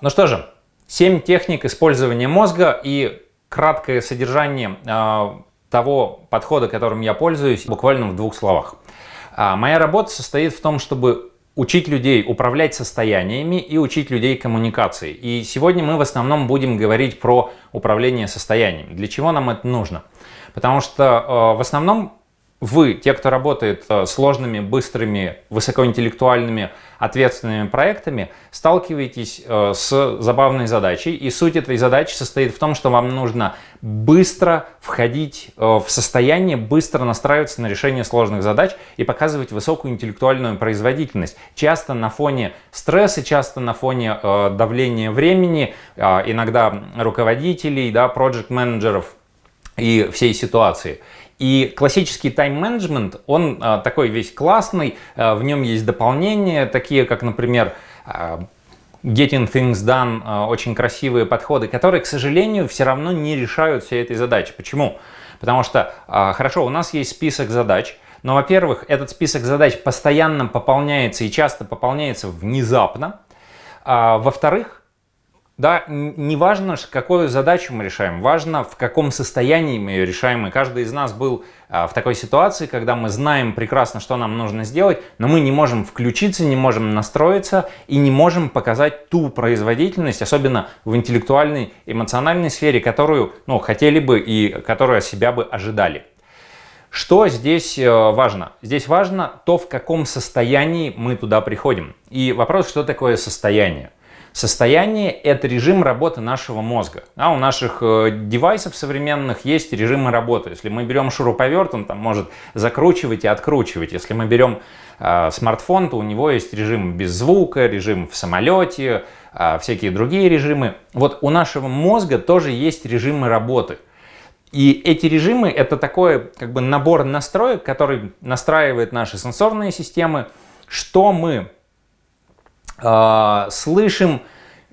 Ну что же, 7 техник использования мозга и краткое содержание э, того подхода, которым я пользуюсь, буквально в двух словах. А, моя работа состоит в том, чтобы учить людей управлять состояниями и учить людей коммуникации. И сегодня мы в основном будем говорить про управление состояниями. Для чего нам это нужно? Потому что э, в основном вы, те, кто работает э, сложными, быстрыми, высокоинтеллектуальными, ответственными проектами, сталкиваетесь э, с забавной задачей. И суть этой задачи состоит в том, что вам нужно быстро входить э, в состояние, быстро настраиваться на решение сложных задач и показывать высокую интеллектуальную производительность. Часто на фоне стресса, часто на фоне давления времени, иногда руководителей, да, проект-менеджеров и всей ситуации. И классический тайм-менеджмент, он а, такой весь классный, а, в нем есть дополнения, такие как, например, а, Getting Things Done, очень красивые подходы, которые, к сожалению, все равно не решают всей этой задачи. Почему? Потому что, хорошо, у нас есть список задач, но, во-первых, этот список задач постоянно пополняется и часто пополняется внезапно. Во-вторых, да, не важно, какую задачу мы решаем, важно, в каком состоянии мы ее решаем. И каждый из нас был а, в такой ситуации, когда мы знаем прекрасно, что нам нужно сделать, но мы не можем включиться, не можем настроиться и не можем показать ту производительность, особенно в интеллектуальной, эмоциональной сфере, которую ну, хотели бы и которую от себя бы ожидали. Что здесь э, важно? Здесь важно то, в каком состоянии мы туда приходим. И вопрос, что такое состояние? Состояние – это режим работы нашего мозга. А у наших э, девайсов современных есть режимы работы. Если мы берем шуруповерт, он там может закручивать и откручивать. Если мы берем э, смартфон, то у него есть режим без звука, режим в самолете, э, всякие другие режимы. Вот у нашего мозга тоже есть режимы работы. И эти режимы – это такой как бы набор настроек, который настраивает наши сенсорные системы, что мы слышим,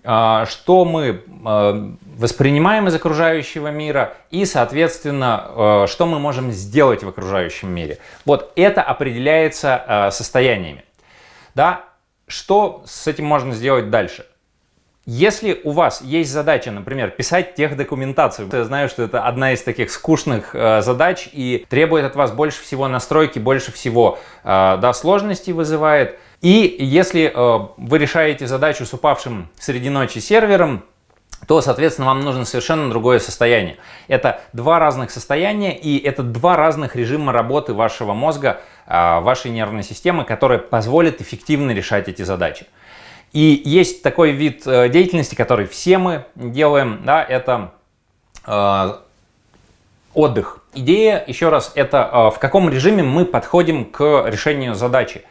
э, что мы э, воспринимаем из окружающего мира и, соответственно, что мы можем сделать в окружающем мире. Вот это определяется состояниями. Да? Что с этим можно сделать дальше? Если у вас есть задача, например, писать техдокументацию, я знаю, что это одна из таких скучных э, задач и требует от вас больше всего настройки, больше всего э, да, сложностей вызывает, и если э, вы решаете задачу с упавшим среди ночи сервером, то, соответственно, вам нужно совершенно другое состояние. Это два разных состояния и это два разных режима работы вашего мозга, э, вашей нервной системы, которые позволят эффективно решать эти задачи. И есть такой вид э, деятельности, который все мы делаем, да, это э, отдых. Идея, еще раз, это э, в каком режиме мы подходим к решению задачи.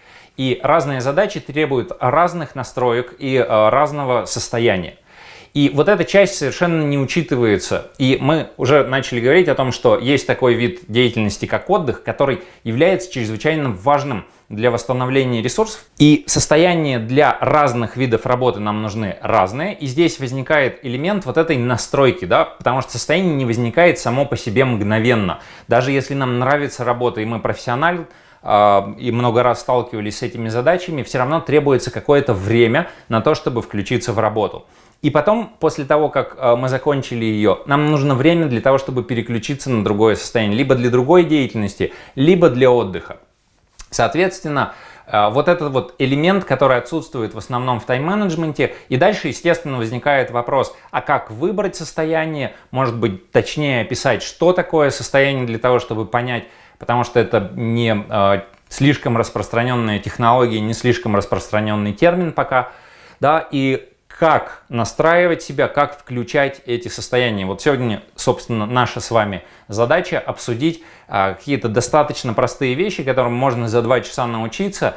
И разные задачи требуют разных настроек и э, разного состояния. И вот эта часть совершенно не учитывается. И мы уже начали говорить о том, что есть такой вид деятельности, как отдых, который является чрезвычайно важным для восстановления ресурсов. И состояния для разных видов работы нам нужны разные. И здесь возникает элемент вот этой настройки, да, потому что состояние не возникает само по себе мгновенно. Даже если нам нравится работа и мы профессионал, а, и много раз сталкивались с этими задачами, все равно требуется какое-то время на то, чтобы включиться в работу. И потом, после того, как а, мы закончили ее, нам нужно время для того, чтобы переключиться на другое состояние, либо для другой деятельности, либо для отдыха. Соответственно, а, вот этот вот элемент, который отсутствует в основном в тайм-менеджменте. И дальше, естественно, возникает вопрос, а как выбрать состояние? Может быть, точнее описать, что такое состояние для того, чтобы понять, потому что это не э, слишком распространенная технология, не слишком распространенный термин пока, да, и как настраивать себя, как включать эти состояния. Вот сегодня, собственно, наша с вами задача обсудить э, какие-то достаточно простые вещи, которым можно за два часа научиться,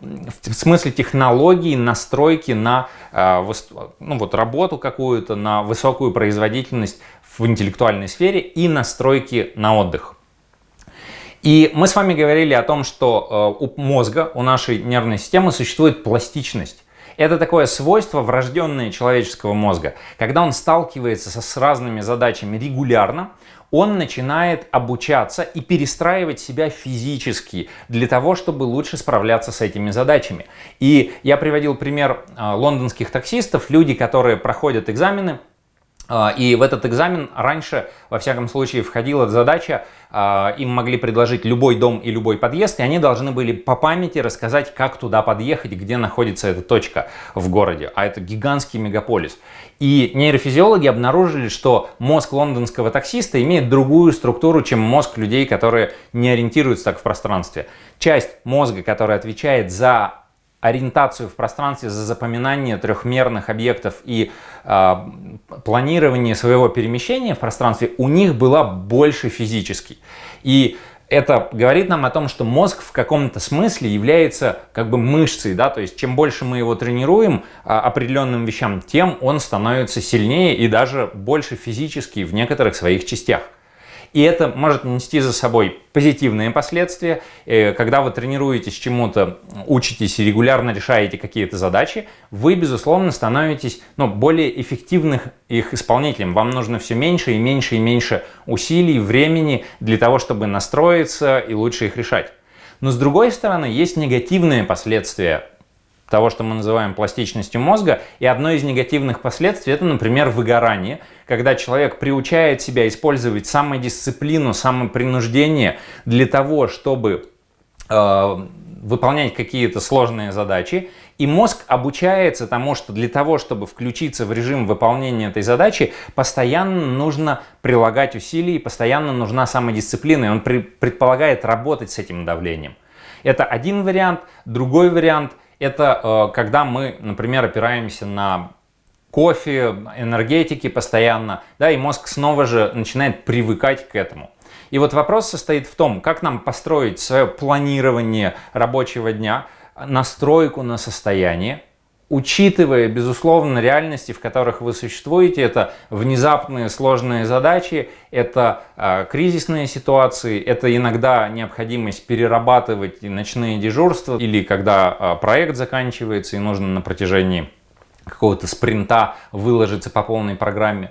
в смысле технологии, настройки на э, ну, вот, работу какую-то, на высокую производительность в интеллектуальной сфере и настройки на отдых. И мы с вами говорили о том, что э, у мозга, у нашей нервной системы существует пластичность. Это такое свойство врожденное человеческого мозга. Когда он сталкивается со, с разными задачами регулярно, он начинает обучаться и перестраивать себя физически для того, чтобы лучше справляться с этими задачами. И я приводил пример а, лондонских таксистов, люди, которые проходят экзамены, а, и в этот экзамен раньше, во всяком случае, входила задача, им могли предложить любой дом и любой подъезд, и они должны были по памяти рассказать, как туда подъехать, где находится эта точка в городе. А это гигантский мегаполис. И нейрофизиологи обнаружили, что мозг лондонского таксиста имеет другую структуру, чем мозг людей, которые не ориентируются так в пространстве. Часть мозга, которая отвечает за ориентацию в пространстве, за запоминание трехмерных объектов и э, планирование своего перемещения в пространстве у них была больше физически. И это говорит нам о том, что мозг в каком-то смысле является как бы мышцей, да, то есть чем больше мы его тренируем а, определенным вещам, тем он становится сильнее и даже больше физически в некоторых своих частях. И это может нести за собой позитивные последствия. Э, когда вы тренируетесь чему-то, учитесь и регулярно решаете какие-то задачи, вы, безусловно, становитесь ну, более эффективных их исполнителем. Вам нужно все меньше и меньше и меньше усилий, времени для того, чтобы настроиться и лучше их решать. Но с другой стороны, есть негативные последствия того, что мы называем пластичностью мозга. И одно из негативных последствий это, например, выгорание, когда человек приучает себя использовать самодисциплину, самопринуждение для того, чтобы э, выполнять какие-то сложные задачи. И мозг обучается тому, что для того, чтобы включиться в режим выполнения этой задачи, постоянно нужно прилагать усилия, постоянно нужна самодисциплина, и он предполагает работать с этим давлением. Это один вариант. Другой вариант – это э, когда мы, например, опираемся на кофе, энергетики постоянно, да, и мозг снова же начинает привыкать к этому. И вот вопрос состоит в том, как нам построить свое планирование рабочего дня, настройку на состояние, учитывая, безусловно, реальности, в которых вы существуете, это внезапные сложные задачи, это э, кризисные ситуации, это иногда необходимость перерабатывать ночные дежурства, или когда э, проект заканчивается и нужно на протяжении какого-то спринта выложиться по полной программе.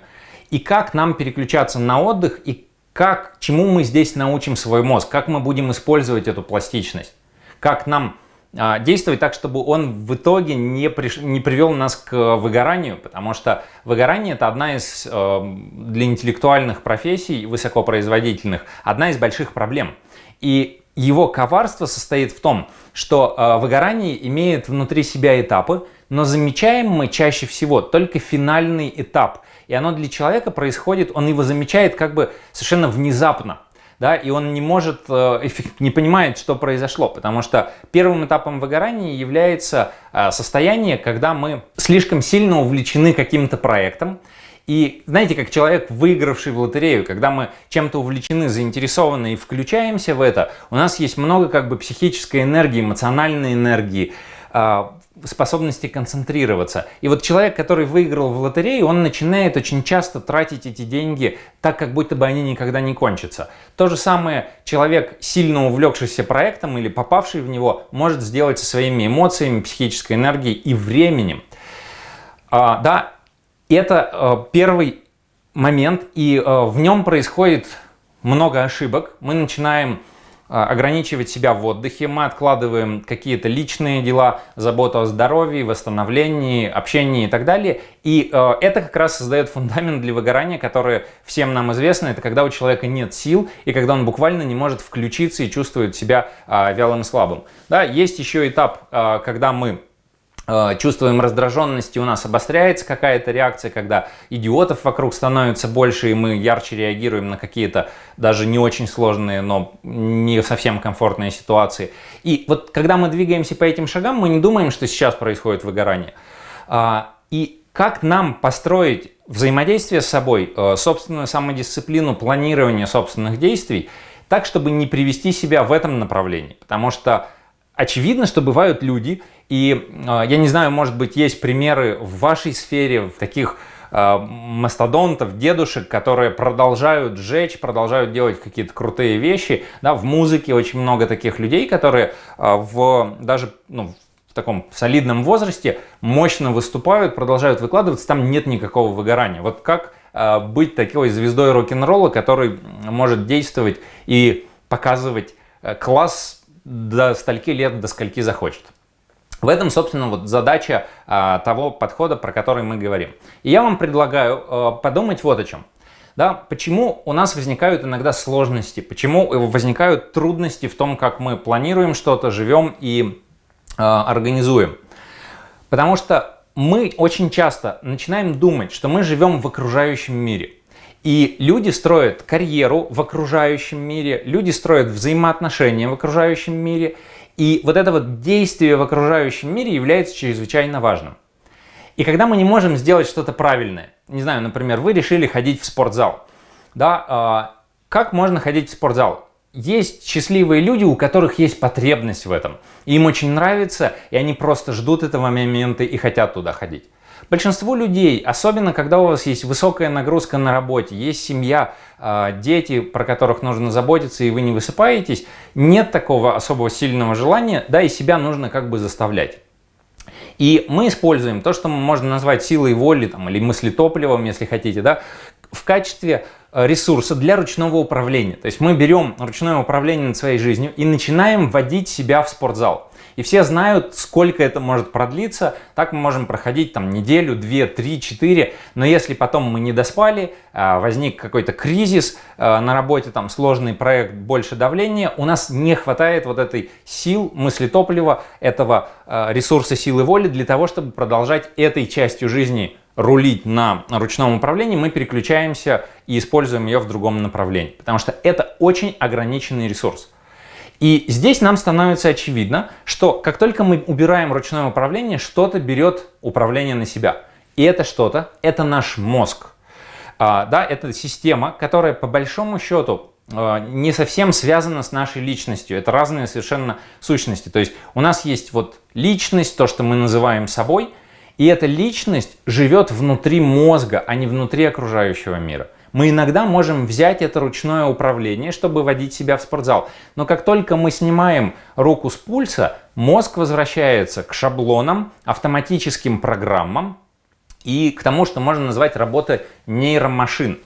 И как нам переключаться на отдых, и как, чему мы здесь научим свой мозг, как мы будем использовать эту пластичность, как нам действовать так, чтобы он в итоге не, приш... не привел нас к выгоранию, потому что выгорание это одна из э, для интеллектуальных профессий, высокопроизводительных, одна из больших проблем. И его коварство состоит в том, что э, выгорание имеет внутри себя этапы, но замечаем мы чаще всего только финальный этап. И оно для человека происходит, он его замечает как бы совершенно внезапно да, и он не может, э, не понимает, что произошло, потому что первым этапом выгорания является э, состояние, когда мы слишком сильно увлечены каким-то проектом, и знаете, как человек, выигравший в лотерею, когда мы чем-то увлечены, заинтересованы и включаемся в это, у нас есть много как бы психической энергии, эмоциональной энергии, а, способности концентрироваться. И вот человек, который выиграл в лотерею, он начинает очень часто тратить эти деньги так, как будто бы они никогда не кончатся. То же самое человек, сильно увлекшийся проектом или попавший в него, может сделать со своими эмоциями, психической энергией и временем. А, да, это а, первый момент, и а, в нем происходит много ошибок. Мы начинаем ограничивать себя в отдыхе, мы откладываем какие-то личные дела, заботу о здоровье, восстановлении, общении и так далее. И э, это как раз создает фундамент для выгорания, которое всем нам известно. Это когда у человека нет сил и когда он буквально не может включиться и чувствует себя э, вялым и слабым. Да, есть еще этап, э, когда мы чувствуем раздраженность, и у нас обостряется какая-то реакция, когда идиотов вокруг становится больше, и мы ярче реагируем на какие-то даже не очень сложные, но не совсем комфортные ситуации. И вот когда мы двигаемся по этим шагам, мы не думаем, что сейчас происходит выгорание. А, и как нам построить взаимодействие с собой, э, собственную самодисциплину, планирование собственных действий, так, чтобы не привести себя в этом направлении. Потому что очевидно, что бывают люди, и э, я не знаю, может быть, есть примеры в вашей сфере, в таких э, мастодонтов, дедушек, которые продолжают жечь, продолжают делать какие-то крутые вещи. Да, в музыке очень много таких людей, которые э, в, даже ну, в таком солидном возрасте мощно выступают, продолжают выкладываться, там нет никакого выгорания. Вот как быть такой звездой рок-н-ролла, который может действовать и показывать э, класс до стольки лет, до скольки захочет. В этом, собственно, вот задача а, того подхода, про который мы говорим. И я вам предлагаю а, подумать вот о чем. Да, почему у нас возникают иногда сложности, почему возникают трудности в том, как мы планируем что-то, живем и э, организуем. Потому что мы очень часто начинаем думать, что мы живем в окружающем мире. И люди строят карьеру в окружающем мире, люди строят взаимоотношения в окружающем мире. И вот это вот действие в окружающем мире является чрезвычайно важным. И когда мы не можем сделать что-то правильное, не знаю, например, вы решили ходить в спортзал, да, э, как можно ходить в спортзал? Есть счастливые люди, у которых есть потребность в этом. Им очень нравится, и они просто ждут этого момента и хотят туда ходить. Большинство людей, особенно когда у вас есть высокая нагрузка на работе, есть семья, а, дети, про которых нужно заботиться, и вы не высыпаетесь, нет такого особого сильного желания, да, и себя нужно как бы заставлять. И мы используем то, что можно назвать силой воли там, или мыслетопливом, если хотите, да, в качестве э, ресурса для ручного управления. То есть мы берем ручное управление над своей жизнью и начинаем вводить себя в спортзал. И все знают, сколько это может продлиться. Так мы можем проходить там неделю, две, три, четыре. Но если потом мы не доспали, а, возник какой-то кризис а, на работе, там сложный проект, больше давления, у нас не хватает вот этой сил, мысли топлива, этого а, ресурса силы воли для того, чтобы продолжать этой частью жизни рулить на ручном управлении, мы переключаемся и используем ее в другом направлении. Потому что это очень ограниченный ресурс. И здесь нам становится очевидно, что как только мы убираем ручное управление, что-то берет управление на себя. И это что-то, это наш мозг. А, да, это система, которая по большому счету а, не совсем связана с нашей личностью. Это разные совершенно сущности. То есть у нас есть вот личность, то, что мы называем собой, и эта личность живет внутри мозга, а не внутри окружающего мира. Мы иногда можем взять это ручное управление, чтобы водить себя в спортзал. Но как только мы снимаем руку с пульса, мозг возвращается к шаблонам, автоматическим программам и к тому, что можно назвать работой нейромашин.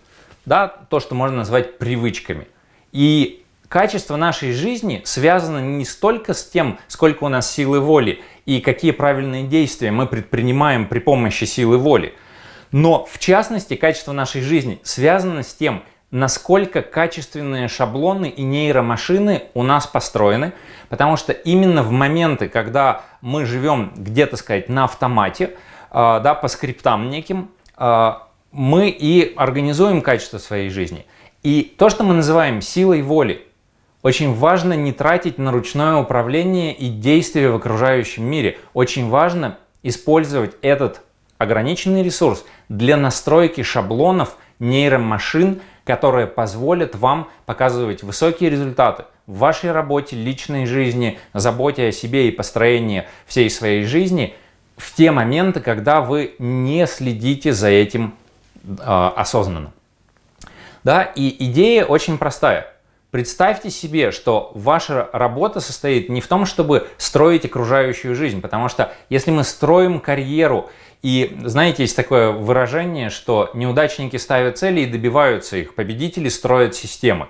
Да, то, что можно назвать привычками. И качество нашей жизни связано не столько с тем, сколько у нас силы воли и какие правильные действия мы предпринимаем при помощи силы воли – но в частности качество нашей жизни связано с тем, насколько качественные шаблоны и нейромашины у нас построены, потому что именно в моменты, когда мы живем где-то сказать на автомате, а, да, по скриптам неким, а, мы и организуем качество своей жизни. И то, что мы называем силой воли, очень важно не тратить на ручное управление и действия в окружающем мире. Очень важно использовать этот ограниченный ресурс для настройки шаблонов нейромашин, которые позволят вам показывать высокие результаты в вашей работе, личной жизни, заботе о себе и построении всей своей жизни в те моменты, когда вы не следите за этим э, осознанно. Да, и идея очень простая. Представьте себе, что ваша работа состоит не в том, чтобы строить окружающую жизнь, потому что если мы строим карьеру и знаете, есть такое выражение, что неудачники ставят цели и добиваются их, победители строят системы.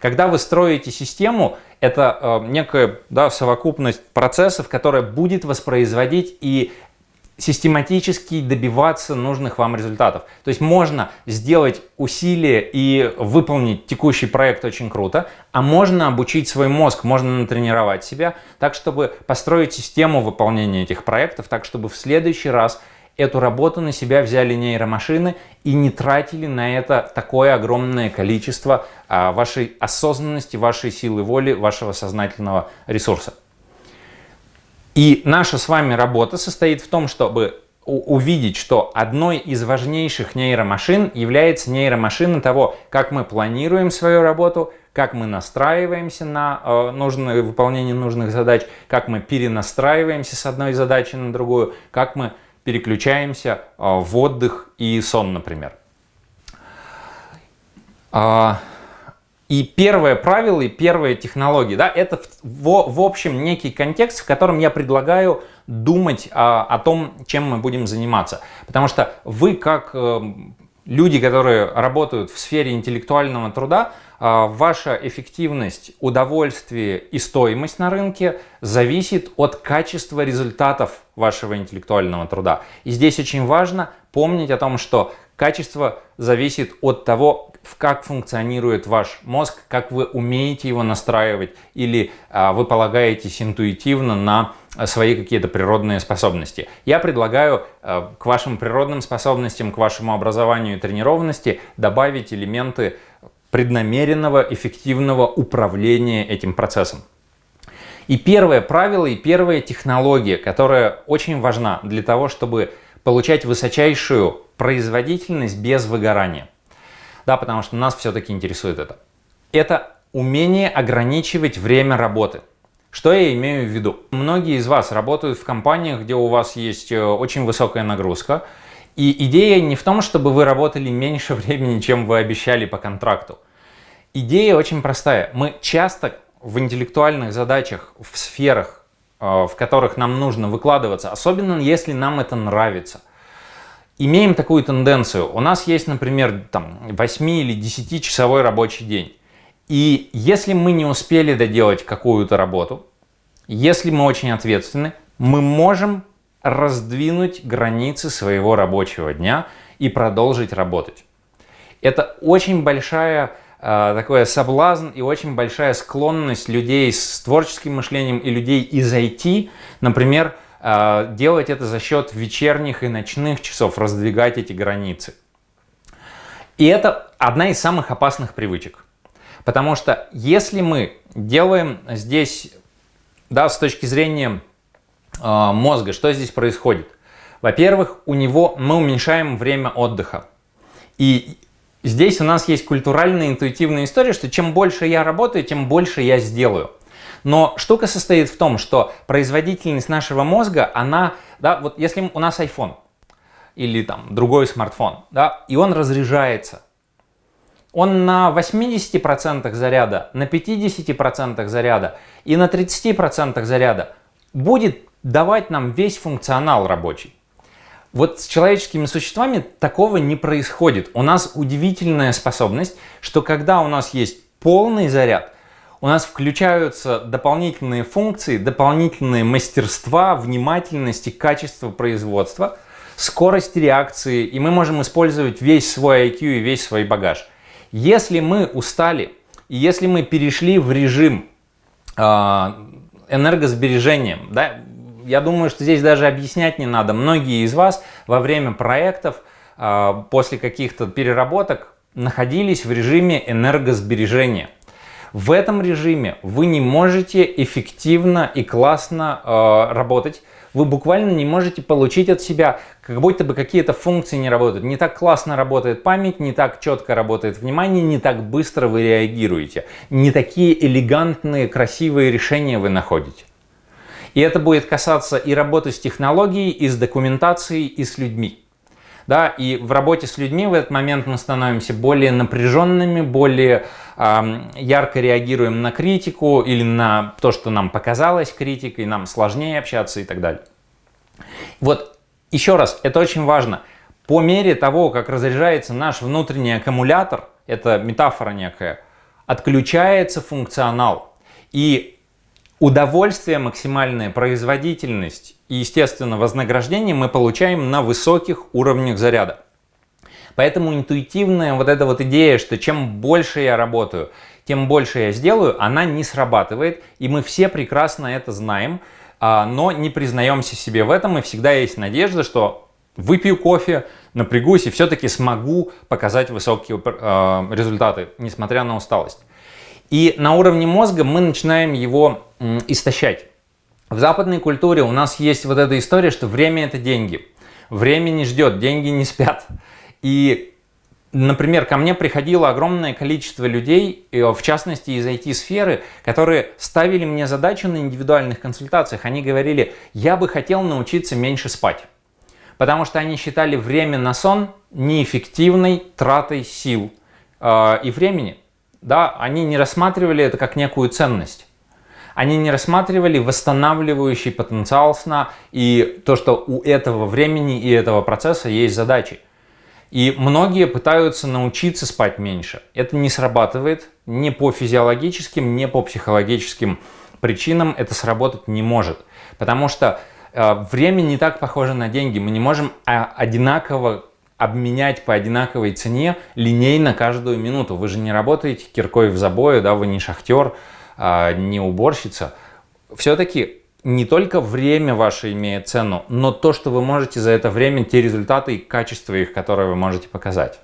Когда вы строите систему, это э, некая да, совокупность процессов, которая будет воспроизводить и систематически добиваться нужных вам результатов. То есть можно сделать усилия и выполнить текущий проект очень круто, а можно обучить свой мозг, можно натренировать себя так, чтобы построить систему выполнения этих проектов, так, чтобы в следующий раз эту работу на себя взяли нейромашины и не тратили на это такое огромное количество а, вашей осознанности, вашей силы воли, вашего сознательного ресурса. И наша с вами работа состоит в том, чтобы увидеть, что одной из важнейших нейромашин является нейромашина того, как мы планируем свою работу, как мы настраиваемся на э, нужное выполнение нужных задач, как мы перенастраиваемся с одной задачи на другую, как мы переключаемся а, в отдых и сон, например. А, И первое правило и первая технология, да, это в, в общем некий контекст, в котором я предлагаю думать а, о том, чем мы будем заниматься. Потому что вы как э, люди, которые работают в сфере интеллектуального труда, ваша эффективность, удовольствие и стоимость на рынке зависит от качества результатов вашего интеллектуального труда. И здесь очень важно помнить о том, что качество зависит от того, как функционирует ваш мозг, как вы умеете его настраивать или а, вы полагаетесь интуитивно на свои какие-то природные способности. Я предлагаю а, к вашим природным способностям, к вашему образованию и тренированности добавить элементы преднамеренного, эффективного управления этим процессом. И первое правило и первая технология, которая очень важна для того, чтобы получать высочайшую производительность без выгорания. Да, потому что нас все-таки интересует это. Это умение ограничивать время работы. Что я имею в виду? Многие из вас работают в компаниях, где у вас есть э, очень высокая нагрузка. И идея не в том, чтобы вы работали меньше времени, чем вы обещали по контракту. Идея очень простая. Мы часто в интеллектуальных задачах, в сферах, э, в которых нам нужно выкладываться, особенно если нам это нравится – имеем такую тенденцию. У нас есть, например, там 8 или 10 часовой рабочий день. И если мы не успели доделать какую-то работу, если мы очень ответственны, мы можем раздвинуть границы своего рабочего дня и продолжить работать. Это очень большая такой соблазн и очень большая склонность людей с творческим мышлением и людей из IT, например, а, делать это за счет вечерних и ночных часов, раздвигать эти границы. И это одна из самых опасных привычек. Потому что если мы делаем здесь, да, с точки зрения э, мозга, что здесь происходит? Во-первых, у него мы уменьшаем время отдыха. И здесь у нас есть культуральная интуитивная история, что чем больше я работаю, тем больше я сделаю. Но штука состоит в том, что производительность нашего мозга, она, да, вот если у нас iPhone или там другой смартфон, да, и он разряжается, он на 80% заряда, на 50% заряда и на 30% заряда будет давать нам весь функционал рабочий. Вот с человеческими существами такого не происходит. У нас удивительная способность, что когда у нас есть полный заряд, у нас включаются дополнительные функции, дополнительные мастерства, внимательность и качество производства, скорость реакции, и мы можем использовать весь свой IQ и весь свой багаж. Если мы устали, и если мы перешли в режим э, энергосбережения, да, я думаю, что здесь даже объяснять не надо. Многие из вас во время проектов, э, после каких-то переработок, находились в режиме энергосбережения. В этом режиме вы не можете эффективно и классно э, работать. Вы буквально не можете получить от себя, как будто бы какие-то функции не работают. Не так классно работает память, не так четко работает внимание, не так быстро вы реагируете. Не такие элегантные, красивые решения вы находите. И это будет касаться и работы с технологией, и с документацией, и с людьми. Да, и в работе с людьми в этот момент мы становимся более напряженными, более э, ярко реагируем на критику или на то, что нам показалось критикой, нам сложнее общаться и так далее. Вот еще раз, это очень важно. По мере того, как разряжается наш внутренний аккумулятор, это метафора некая, отключается функционал. И Удовольствие, максимальная производительность и, естественно, вознаграждение мы получаем на высоких уровнях заряда. Поэтому интуитивная вот эта вот идея, что чем больше я работаю, тем больше я сделаю, она не срабатывает. И мы все прекрасно это знаем, а, но не признаемся себе в этом. И всегда есть надежда, что выпью кофе, напрягусь и все-таки смогу показать высокие а, результаты, несмотря на усталость. И на уровне мозга мы начинаем его истощать. В западной культуре у нас есть вот эта история, что время это деньги. Время не ждет, деньги не спят. И, например, ко мне приходило огромное количество людей, в частности из IT-сферы, которые ставили мне задачу на индивидуальных консультациях. Они говорили, я бы хотел научиться меньше спать. Потому что они считали время на сон неэффективной тратой сил э, и времени. Да, они не рассматривали это как некую ценность. Они не рассматривали восстанавливающий потенциал сна и то, что у этого времени и этого процесса есть задачи. И многие пытаются научиться спать меньше. Это не срабатывает ни по физиологическим, ни по психологическим причинам. Это сработать не может. Потому что э, время не так похоже на деньги. Мы не можем а, одинаково обменять по одинаковой цене линейно каждую минуту. Вы же не работаете киркой в забое, да, вы не шахтер, а, не уборщица. Все-таки не только время ваше имеет цену, но то, что вы можете за это время, те результаты и качество их, которые вы можете показать.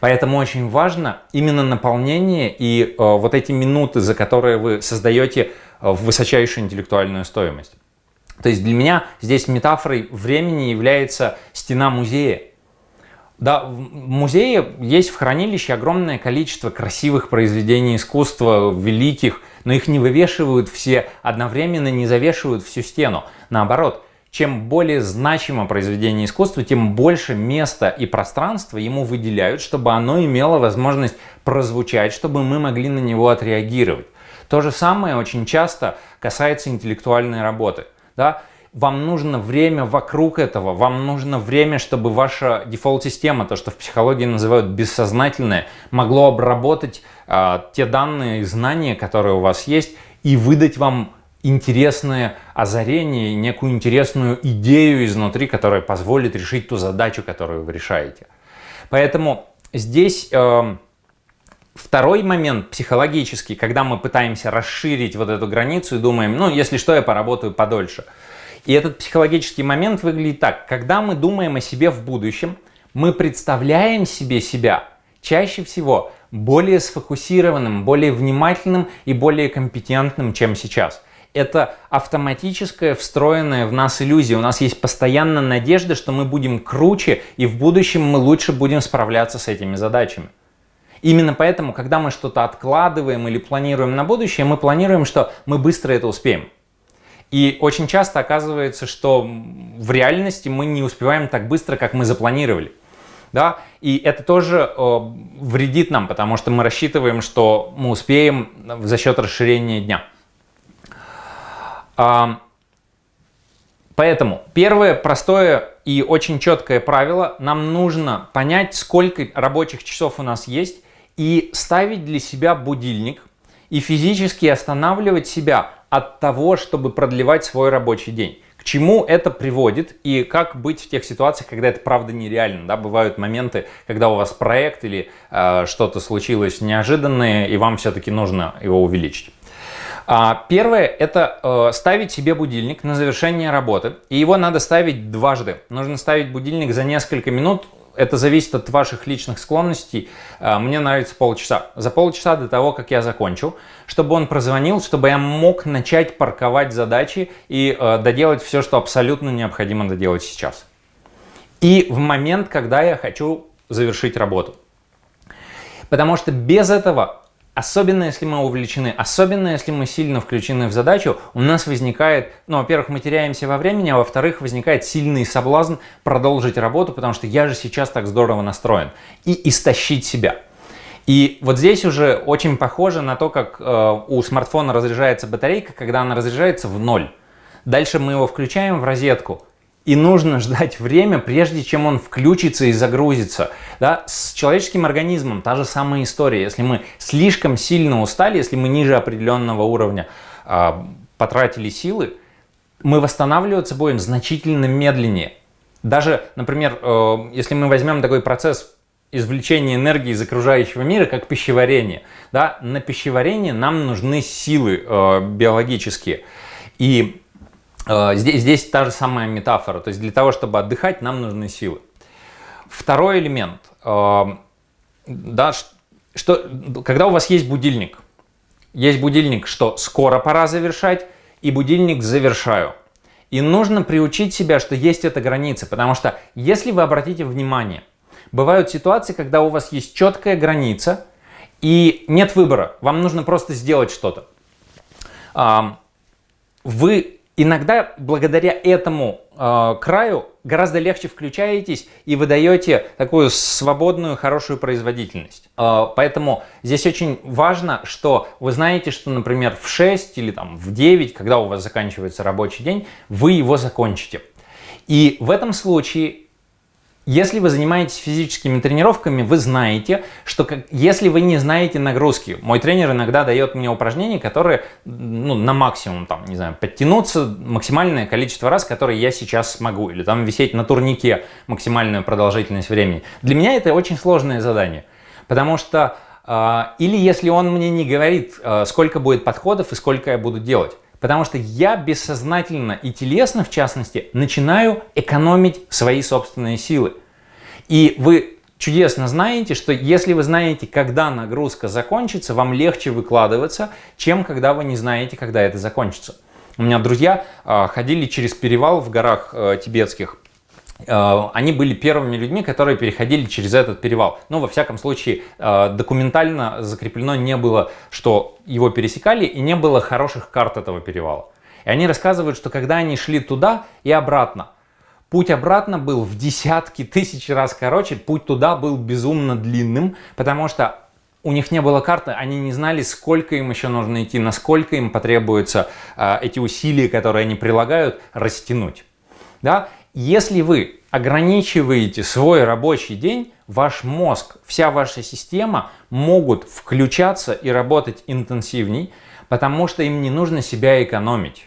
Поэтому очень важно именно наполнение и э, вот эти минуты, за которые вы создаете э, высочайшую интеллектуальную стоимость. То есть для меня здесь метафорой времени является стена музея. Да, в музее есть в хранилище огромное количество красивых произведений искусства, великих, но их не вывешивают все одновременно, не завешивают всю стену. Наоборот, чем более значимо произведение искусства, тем больше места и пространства ему выделяют, чтобы оно имело возможность прозвучать, чтобы мы могли на него отреагировать. То же самое очень часто касается интеллектуальной работы. Да? Вам нужно время вокруг этого, вам нужно время, чтобы ваша дефолт-система, то, что в психологии называют бессознательное, могло обработать э, те данные и знания, которые у вас есть, и выдать вам интересное озарение, некую интересную идею изнутри, которая позволит решить ту задачу, которую вы решаете. Поэтому здесь э, второй момент психологический, когда мы пытаемся расширить вот эту границу и думаем, ну, если что, я поработаю подольше – и этот психологический момент выглядит так. Когда мы думаем о себе в будущем, мы представляем себе себя чаще всего более сфокусированным, более внимательным и более компетентным, чем сейчас. Это автоматическая, встроенная в нас иллюзия. У нас есть постоянно надежда, что мы будем круче и в будущем мы лучше будем справляться с этими задачами. Именно поэтому, когда мы что-то откладываем или планируем на будущее, мы планируем, что мы быстро это успеем. И очень часто оказывается, что в реальности мы не успеваем так быстро, как мы запланировали. Да? И это тоже э, вредит нам, потому что мы рассчитываем, что мы успеем за счет расширения дня. А, поэтому первое простое и очень четкое правило. Нам нужно понять, сколько рабочих часов у нас есть и ставить для себя будильник и физически останавливать себя от того, чтобы продлевать свой рабочий день. К чему это приводит и как быть в тех ситуациях, когда это правда нереально. Да? Бывают моменты, когда у вас проект или э, что-то случилось неожиданное, и вам все-таки нужно его увеличить. А, первое – это э, ставить себе будильник на завершение работы. И его надо ставить дважды. Нужно ставить будильник за несколько минут это зависит от ваших личных склонностей. А, мне нравится полчаса. За полчаса до того, как я закончу, чтобы он прозвонил, чтобы я мог начать парковать задачи и э, доделать все, что абсолютно необходимо доделать сейчас. И в момент, когда я хочу завершить работу. Потому что без этого Особенно если мы увлечены, особенно если мы сильно включены в задачу, у нас возникает, ну, во-первых, мы теряемся во времени, а во-вторых, возникает сильный соблазн продолжить работу, потому что я же сейчас так здорово настроен, и истощить себя. И вот здесь уже очень похоже на то, как э, у смартфона разряжается батарейка, когда она разряжается в ноль. Дальше мы его включаем в розетку, и нужно ждать время, прежде чем он включится и загрузится. Да? С человеческим организмом та же самая история. Если мы слишком сильно устали, если мы ниже определенного уровня э, потратили силы, мы восстанавливаться будем значительно медленнее. Даже, например, э, если мы возьмем такой процесс извлечения энергии из окружающего мира, как пищеварение. Да? На пищеварение нам нужны силы э, биологические. И здесь, здесь та же самая метафора. То есть для того, чтобы отдыхать, нам нужны силы. Второй элемент. Э, да, что, когда у вас есть будильник, есть будильник, что скоро пора завершать, и будильник завершаю. И нужно приучить себя, что есть эта граница, потому что если вы обратите внимание, бывают ситуации, когда у вас есть четкая граница и нет выбора, вам нужно просто сделать что-то. Вы Иногда благодаря этому э, краю гораздо легче включаетесь и выдаете такую свободную, хорошую производительность. Э, поэтому здесь очень важно, что вы знаете, что, например, в 6 или там, в 9, когда у вас заканчивается рабочий день, вы его закончите. И в этом случае если вы занимаетесь физическими тренировками, вы знаете, что как, если вы не знаете нагрузки, мой тренер иногда дает мне упражнения, которые ну, на максимум, там, не знаю, подтянуться максимальное количество раз, которые я сейчас смогу, или там висеть на турнике максимальную продолжительность времени. Для меня это очень сложное задание, потому что э, или если он мне не говорит, э, сколько будет подходов и сколько я буду делать, Потому что я бессознательно и телесно, в частности, начинаю экономить свои собственные силы. И вы чудесно знаете, что если вы знаете, когда нагрузка закончится, вам легче выкладываться, чем когда вы не знаете, когда это закончится. У меня друзья э, ходили через перевал в горах э, тибетских они были первыми людьми, которые переходили через этот перевал. Но, во всяком случае, э, документально закреплено не было, что его пересекали, и не было хороших карт этого перевала. И они рассказывают, что когда они шли туда и обратно, путь обратно был в десятки тысяч раз короче, путь туда был безумно длинным, потому что у них не было карты, они не знали, сколько им еще нужно идти, насколько им потребуются э, эти усилия, которые они прилагают, растянуть. Да? Если вы ограничиваете свой рабочий день, ваш мозг, вся ваша система могут включаться и работать интенсивней, потому что им не нужно себя экономить.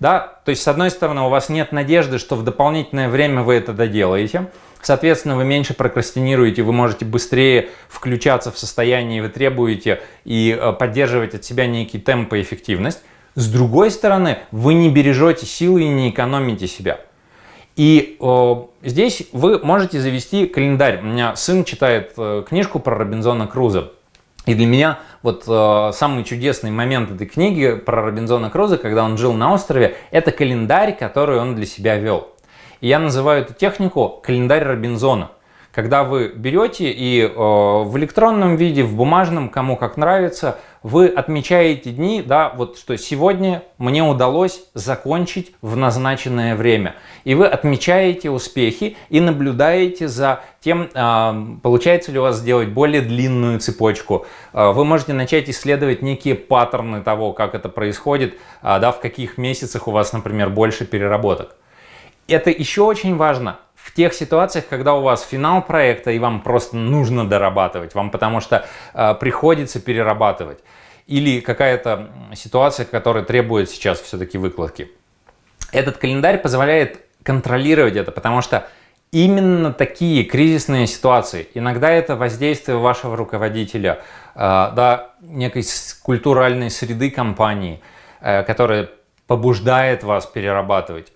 Да? То есть, с одной стороны, у вас нет надежды, что в дополнительное время вы это доделаете. Соответственно, вы меньше прокрастинируете, вы можете быстрее включаться в состояние, вы требуете и э, поддерживать от себя некий темп и эффективность. С другой стороны, вы не бережете силы и не экономите себя. И э, здесь вы можете завести календарь. У меня сын читает э, книжку про Робинзона Круза. И для меня вот э, самый чудесный момент этой книги про Робинзона Круза, когда он жил на острове, это календарь, который он для себя вел. И я называю эту технику календарь Робинзона когда вы берете и э, в электронном виде, в бумажном, кому как нравится, вы отмечаете дни, да, вот что сегодня мне удалось закончить в назначенное время. И вы отмечаете успехи и наблюдаете за тем, э, получается ли у вас сделать более длинную цепочку. Э, вы можете начать исследовать некие паттерны того, как это происходит, э, да, в каких месяцах у вас, например, больше переработок. Это еще очень важно в тех ситуациях, когда у вас финал проекта и вам просто нужно дорабатывать, вам потому что э, приходится перерабатывать, или какая-то ситуация, которая требует сейчас все-таки выкладки. Этот календарь позволяет контролировать это, потому что именно такие кризисные ситуации, иногда это воздействие вашего руководителя, э, да, некой культуральной среды компании, э, которая побуждает вас перерабатывать,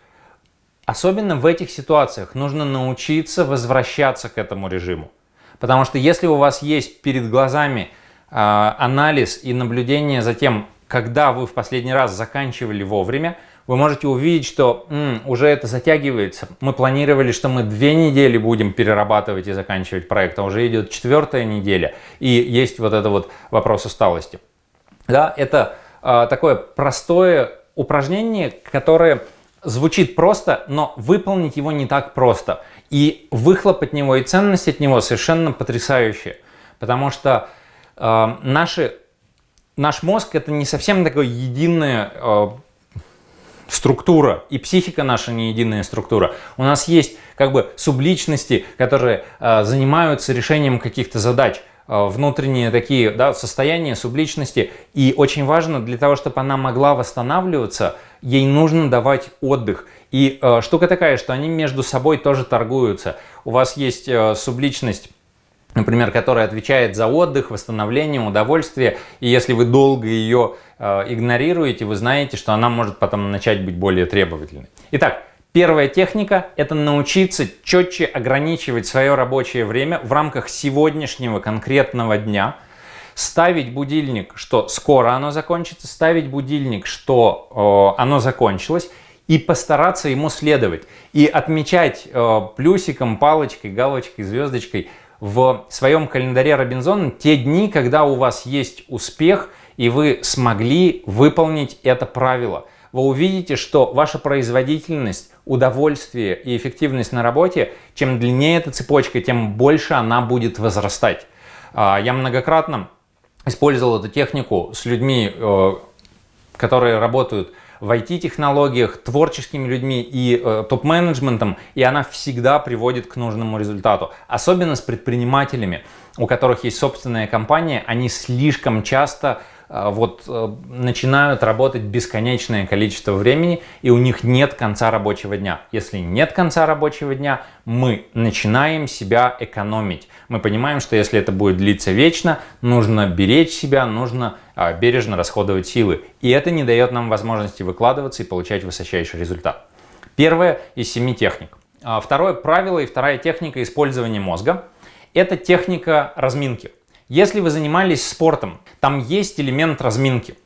Особенно в этих ситуациях нужно научиться возвращаться к этому режиму. Потому что если у вас есть перед глазами э, анализ и наблюдение за тем, когда вы в последний раз заканчивали вовремя, вы можете увидеть, что м, уже это затягивается. Мы планировали, что мы две недели будем перерабатывать и заканчивать проект, а уже идет четвертая неделя, и есть вот это вот вопрос усталости. Да, это э, такое простое упражнение, которое звучит просто, но выполнить его не так просто. И выхлоп от него и ценность от него совершенно потрясающие. Потому что э, наши, наш мозг это не совсем такая единая э, структура, и психика наша не единая структура. У нас есть как бы субличности, которые э, занимаются решением каких-то задач. Э, внутренние такие да, состояния субличности. И очень важно для того, чтобы она могла восстанавливаться, ей нужно давать отдых. И э, штука такая, что они между собой тоже торгуются. У вас есть э, субличность например, которая отвечает за отдых, восстановление, удовольствие, и если вы долго ее э, игнорируете, вы знаете, что она может потом начать быть более требовательной. Итак, Первая техника – это научиться четче ограничивать свое рабочее время в рамках сегодняшнего конкретного дня, ставить будильник, что скоро оно закончится, ставить будильник, что э, оно закончилось, и постараться ему следовать. И отмечать э, плюсиком, палочкой, галочкой, звездочкой в своем календаре Робинзона те дни, когда у вас есть успех, и вы смогли выполнить это правило – вы увидите, что ваша производительность, удовольствие и эффективность на работе, чем длиннее эта цепочка, тем больше она будет возрастать. А, я многократно использовал эту технику с людьми, э, которые работают в IT-технологиях, творческими людьми и э, топ-менеджментом, и она всегда приводит к нужному результату. Особенно с предпринимателями, у которых есть собственная компания, они слишком часто вот э, начинают работать бесконечное количество времени, и у них нет конца рабочего дня. Если нет конца рабочего дня, мы начинаем себя экономить. Мы понимаем, что если это будет длиться вечно, нужно беречь себя, нужно а, бережно расходовать силы. И это не дает нам возможности выкладываться и получать высочайший результат. Первое из семи техник. А, второе правило и вторая техника использования мозга – это техника разминки. Если вы занимались спортом, там есть элемент разминки.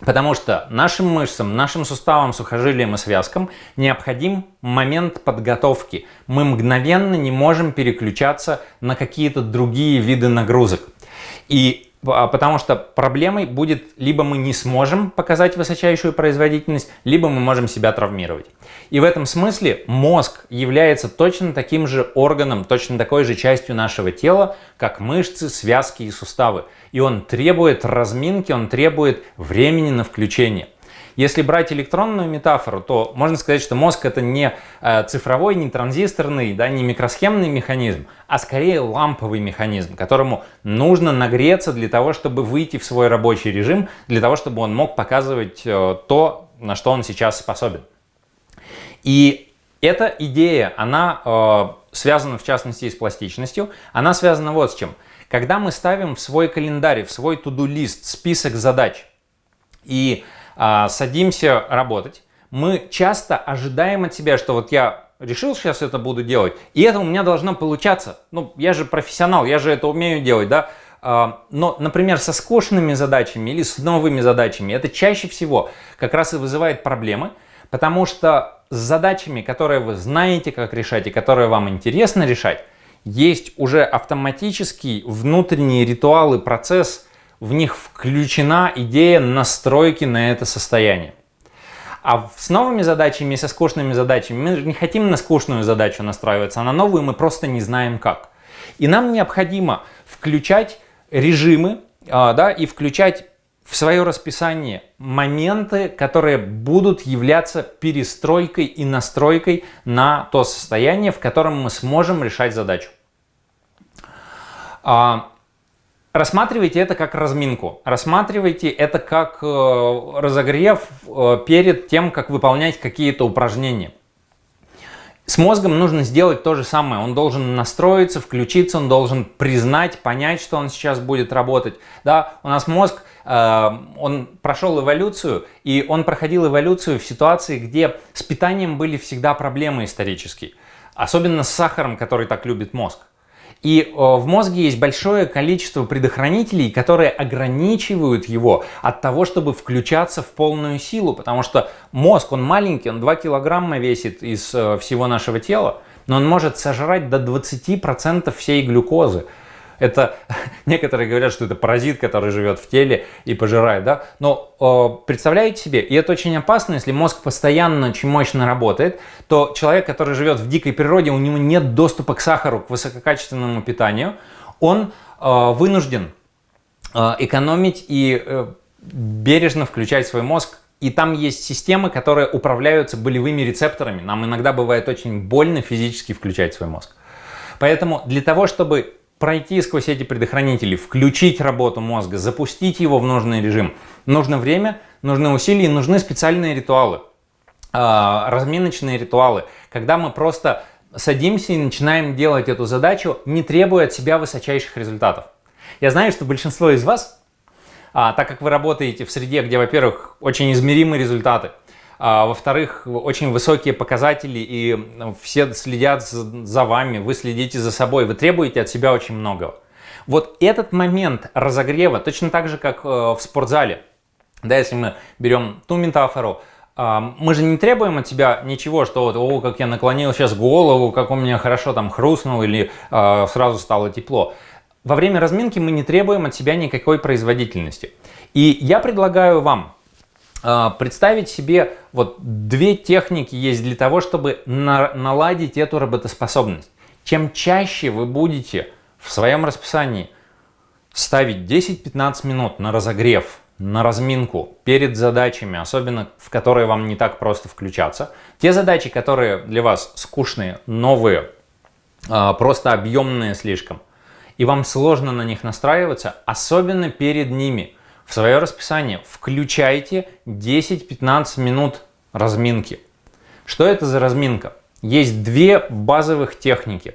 Потому что нашим мышцам, нашим суставам, сухожилиям и связкам необходим момент подготовки. Мы мгновенно не можем переключаться на какие-то другие виды нагрузок. И потому что проблемой будет либо мы не сможем показать высочайшую производительность, либо мы можем себя травмировать. И в этом смысле мозг является точно таким же органом, точно такой же частью нашего тела, как мышцы, связки и суставы. И он требует разминки, он требует времени на включение. Если брать электронную метафору, то можно сказать, что мозг это не э, цифровой, не транзисторный, да, не микросхемный механизм, а скорее ламповый механизм, которому нужно нагреться для того, чтобы выйти в свой рабочий режим, для того, чтобы он мог показывать э, то, на что он сейчас способен. И эта идея, она э, связана в частности с пластичностью, она связана вот с чем. Когда мы ставим в свой календарь, в свой туду-лист список задач и садимся работать, мы часто ожидаем от себя, что вот я решил сейчас это буду делать, и это у меня должно получаться. Ну, я же профессионал, я же это умею делать, да. А, но, например, со скучными задачами или с новыми задачами, это чаще всего как раз и вызывает проблемы, потому что с задачами, которые вы знаете, как решать, и которые вам интересно решать, есть уже автоматический внутренний ритуал и процесс – в них включена идея настройки на это состояние. А с новыми задачами и со скучными задачами мы не хотим на скучную задачу настраиваться, а на новую мы просто не знаем как. И нам необходимо включать режимы а, да, и включать в свое расписание моменты, которые будут являться перестройкой и настройкой на то состояние, в котором мы сможем решать задачу. А, Рассматривайте это как разминку, рассматривайте это как э, разогрев э, перед тем, как выполнять какие-то упражнения. С мозгом нужно сделать то же самое. Он должен настроиться, включиться, он должен признать, понять, что он сейчас будет работать. Да, у нас мозг, э, он прошел эволюцию, и он проходил эволюцию в ситуации, где с питанием были всегда проблемы исторические. Особенно с сахаром, который так любит мозг. И в мозге есть большое количество предохранителей, которые ограничивают его от того, чтобы включаться в полную силу, потому что мозг, он маленький, он 2 килограмма весит из э, всего нашего тела, но он может сожрать до 20% всей глюкозы. Это некоторые говорят, что это паразит, который живет в теле и пожирает, да? Но э, представляете себе, и это очень опасно, если мозг постоянно очень мощно работает, то человек, который живет в дикой природе, у него нет доступа к сахару, к высококачественному питанию, он э, вынужден э, экономить и э, бережно включать свой мозг и там есть системы, которые управляются болевыми рецепторами. Нам иногда бывает очень больно физически включать свой мозг. Поэтому для того, чтобы пройти сквозь эти предохранители, включить работу мозга, запустить его в нужный режим. Нужно время, нужны усилия, нужны специальные ритуалы, а, разминочные ритуалы, когда мы просто садимся и начинаем делать эту задачу, не требуя от себя высочайших результатов. Я знаю, что большинство из вас, а, так как вы работаете в среде, где, во-первых, очень измеримые результаты, а, Во-вторых, очень высокие показатели, и все следят за вами, вы следите за собой, вы требуете от себя очень многого. Вот этот момент разогрева, точно так же, как э, в спортзале, да, если мы берем ту метафору, а, мы же не требуем от себя ничего, что вот, о, как я наклонил сейчас голову, как у меня хорошо там хрустнул или э, сразу стало тепло. Во время разминки мы не требуем от себя никакой производительности. И я предлагаю вам представить себе, вот две техники есть для того, чтобы на, наладить эту работоспособность. Чем чаще вы будете в своем расписании ставить 10-15 минут на разогрев, на разминку перед задачами, особенно в которые вам не так просто включаться. Те задачи, которые для вас скучные, новые, а, просто объемные слишком, и вам сложно на них настраиваться, особенно перед ними. В свое расписание включайте 10-15 минут разминки. Что это за разминка? Есть две базовых техники.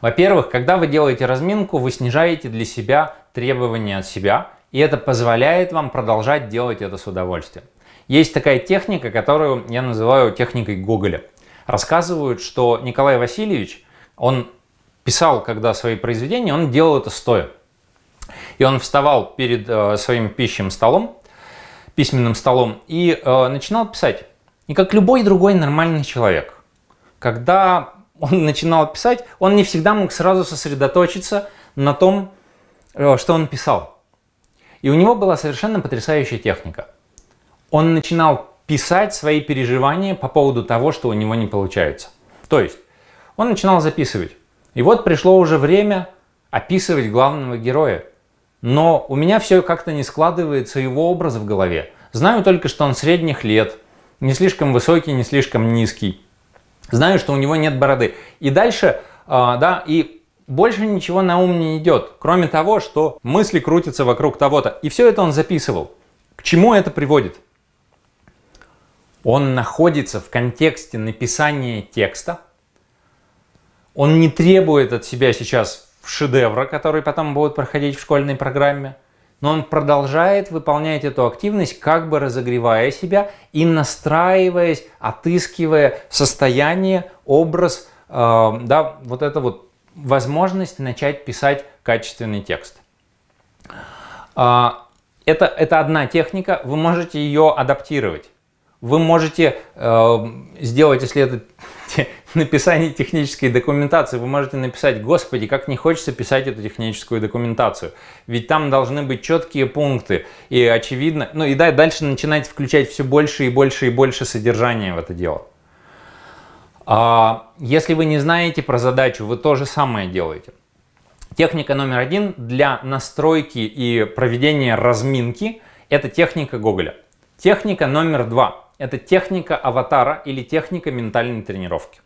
Во-первых, когда вы делаете разминку, вы снижаете для себя требования от себя и это позволяет вам продолжать делать это с удовольствием. Есть такая техника, которую я называю техникой Гоголя. Рассказывают, что Николай Васильевич, он писал, когда свои произведения, он делал это стоя. И он вставал перед э, своим пищем столом, письменным столом, и э, начинал писать. И как любой другой нормальный человек. Когда он начинал писать, он не всегда мог сразу сосредоточиться на том, э, что он писал. И у него была совершенно потрясающая техника. Он начинал писать свои переживания по поводу того, что у него не получается. То есть он начинал записывать. И вот пришло уже время описывать главного героя. Но у меня все как-то не складывается его образ в голове. Знаю только, что он средних лет, не слишком высокий, не слишком низкий. Знаю, что у него нет бороды. И дальше, э, да, и больше ничего на ум не идет, кроме того, что мысли крутятся вокруг того-то. И все это он записывал. К чему это приводит? Он находится в контексте написания текста. Он не требует от себя сейчас шедевра, который потом будет проходить в школьной программе. Но он продолжает выполнять эту активность, как бы разогревая себя и настраиваясь, отыскивая состояние, образ, э, да, вот это вот возможность начать писать качественный текст. А, это, это одна техника, вы можете ее адаптировать. Вы можете э, сделать, если это написание технической документации, вы можете написать, господи, как не хочется писать эту техническую документацию. Ведь там должны быть четкие пункты и очевидно, ну и дальше начинать включать все больше и больше и больше содержания в это дело. А, если вы не знаете про задачу, вы то же самое делаете. Техника номер один для настройки и проведения разминки – это техника Гоголя. Техника номер два – это техника аватара или техника ментальной тренировки.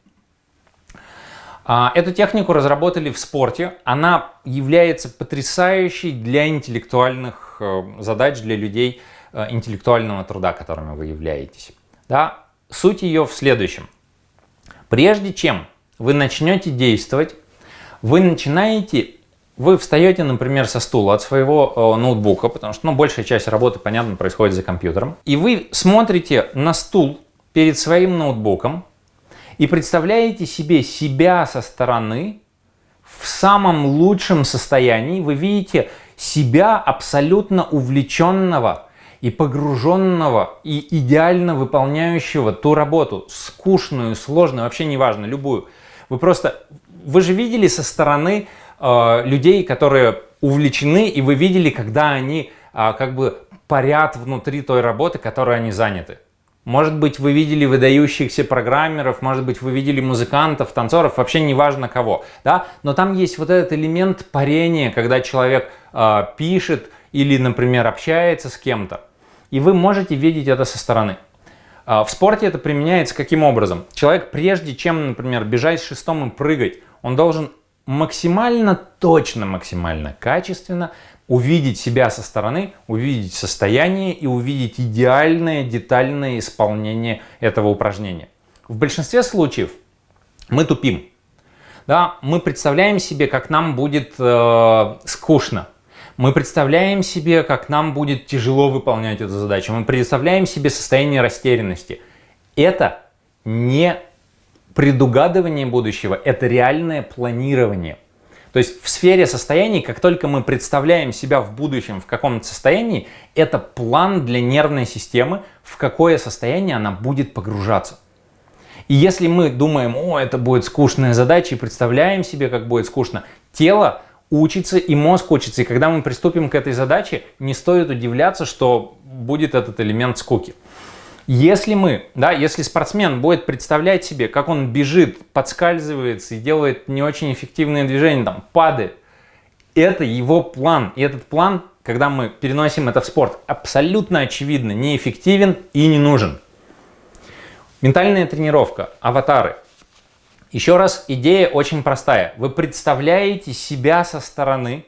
А, эту технику разработали в спорте. Она является потрясающей для интеллектуальных э, задач, для людей э, интеллектуального труда, которыми вы являетесь. Да? Суть ее в следующем – Прежде чем вы начнете действовать, вы начинаете, вы встаете, например, со стула от своего э, ноутбука, потому что ну, большая часть работы, понятно, происходит за компьютером, и вы смотрите на стул перед своим ноутбуком и представляете себе себя со стороны в самом лучшем состоянии. Вы видите себя абсолютно увлеченного и погруженного, и идеально выполняющего ту работу, скучную, сложную, вообще неважно, любую. Вы просто, вы же видели со стороны э, людей, которые увлечены, и вы видели, когда они э, как бы парят внутри той работы, которой они заняты. Может быть, вы видели выдающихся программеров, может быть, вы видели музыкантов, танцоров, вообще неважно кого. Да? Но там есть вот этот элемент парения, когда человек э, пишет или, например, общается с кем-то и вы можете видеть это со стороны. А, в спорте это применяется каким образом? Человек, прежде чем, например, бежать с шестом и прыгать, он должен максимально точно, максимально качественно увидеть себя со стороны, увидеть состояние и увидеть идеальное детальное исполнение этого упражнения. В большинстве случаев мы тупим. Да, мы представляем себе, как нам будет э, скучно, мы представляем себе, как нам будет тяжело выполнять эту задачу. Мы представляем себе состояние растерянности. Это не предугадывание будущего, это реальное планирование. То есть в сфере состояний, как только мы представляем себя в будущем в каком-то состоянии, это план для нервной системы, в какое состояние она будет погружаться. И если мы думаем, о, это будет скучная задача, и представляем себе, как будет скучно, тело учится и мозг учится. И когда мы приступим к этой задаче, не стоит удивляться, что будет этот элемент скуки. Если мы, да, если спортсмен будет представлять себе, как он бежит, подскальзывается и делает не очень эффективные движения, там, падает, это его план. И этот план, когда мы переносим это в спорт, абсолютно очевидно неэффективен и не нужен. Ментальная тренировка, аватары. Еще раз, идея очень простая. Вы представляете себя со стороны –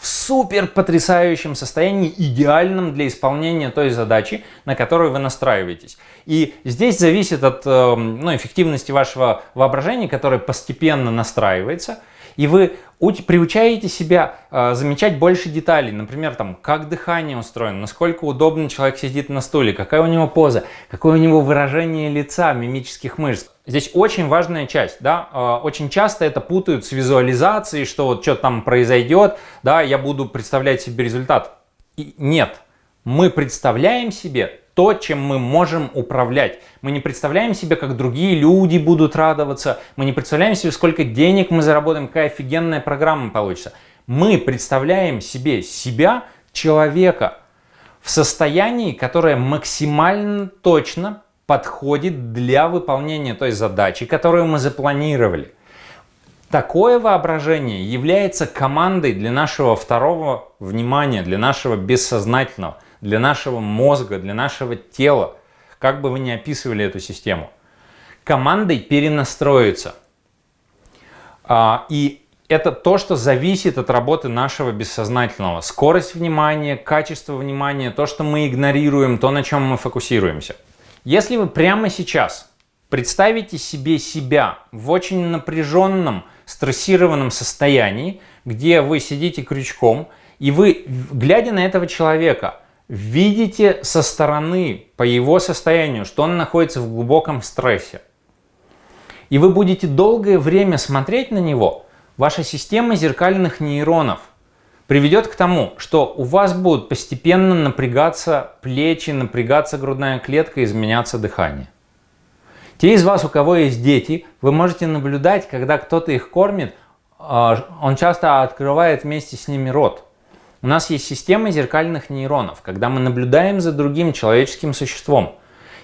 в супер потрясающем состоянии, идеальном для исполнения той задачи, на которую вы настраиваетесь. И здесь зависит от э, ну, эффективности вашего воображения, которое постепенно настраивается – и вы приучаете себя э, замечать больше деталей. Например, там, как дыхание устроено, насколько удобно человек сидит на стуле, какая у него поза, какое у него выражение лица, мимических мышц. Здесь очень важная часть. Да? Э, очень часто это путают с визуализацией, что вот что там произойдет, да, я буду представлять себе результат. И нет, мы представляем себе то, чем мы можем управлять. Мы не представляем себе, как другие люди будут радоваться. Мы не представляем себе, сколько денег мы заработаем, какая офигенная программа получится. Мы представляем себе себя, человека, в состоянии, которое максимально точно подходит для выполнения той задачи, которую мы запланировали. Такое воображение является командой для нашего второго внимания, для нашего бессознательного – для нашего мозга, для нашего тела, как бы вы ни описывали эту систему. Командой перенастроиться. А, и это то, что зависит от работы нашего бессознательного. Скорость внимания, качество внимания, то, что мы игнорируем, то, на чем мы фокусируемся. Если вы прямо сейчас представите себе себя в очень напряженном, стрессированном состоянии, где вы сидите крючком, и вы, глядя на этого человека, видите со стороны по его состоянию, что он находится в глубоком стрессе. И вы будете долгое время смотреть на него, ваша система зеркальных нейронов приведет к тому, что у вас будут постепенно напрягаться плечи, напрягаться грудная клетка, изменяться дыхание. Те из вас, у кого есть дети, вы можете наблюдать, когда кто-то их кормит, а, он часто открывает вместе с ними рот. У нас есть система зеркальных нейронов, когда мы наблюдаем за другим человеческим существом.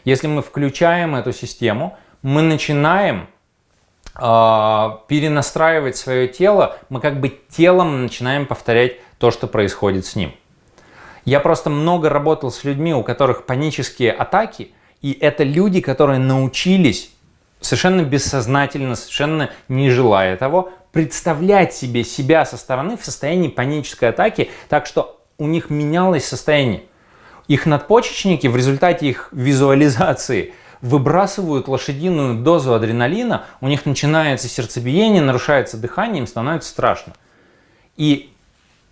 Если мы включаем эту систему, мы начинаем перенастраивать свое тело, мы как бы телом начинаем повторять то, что происходит с ним. Я просто много работал с людьми, у которых панические атаки, и это люди, которые научились совершенно бессознательно, совершенно не желая того, представлять себе себя со стороны в состоянии панической атаки, так что у них менялось состояние. Их надпочечники в результате их визуализации выбрасывают лошадиную дозу адреналина, у них начинается сердцебиение, нарушается дыхание, им становится страшно. И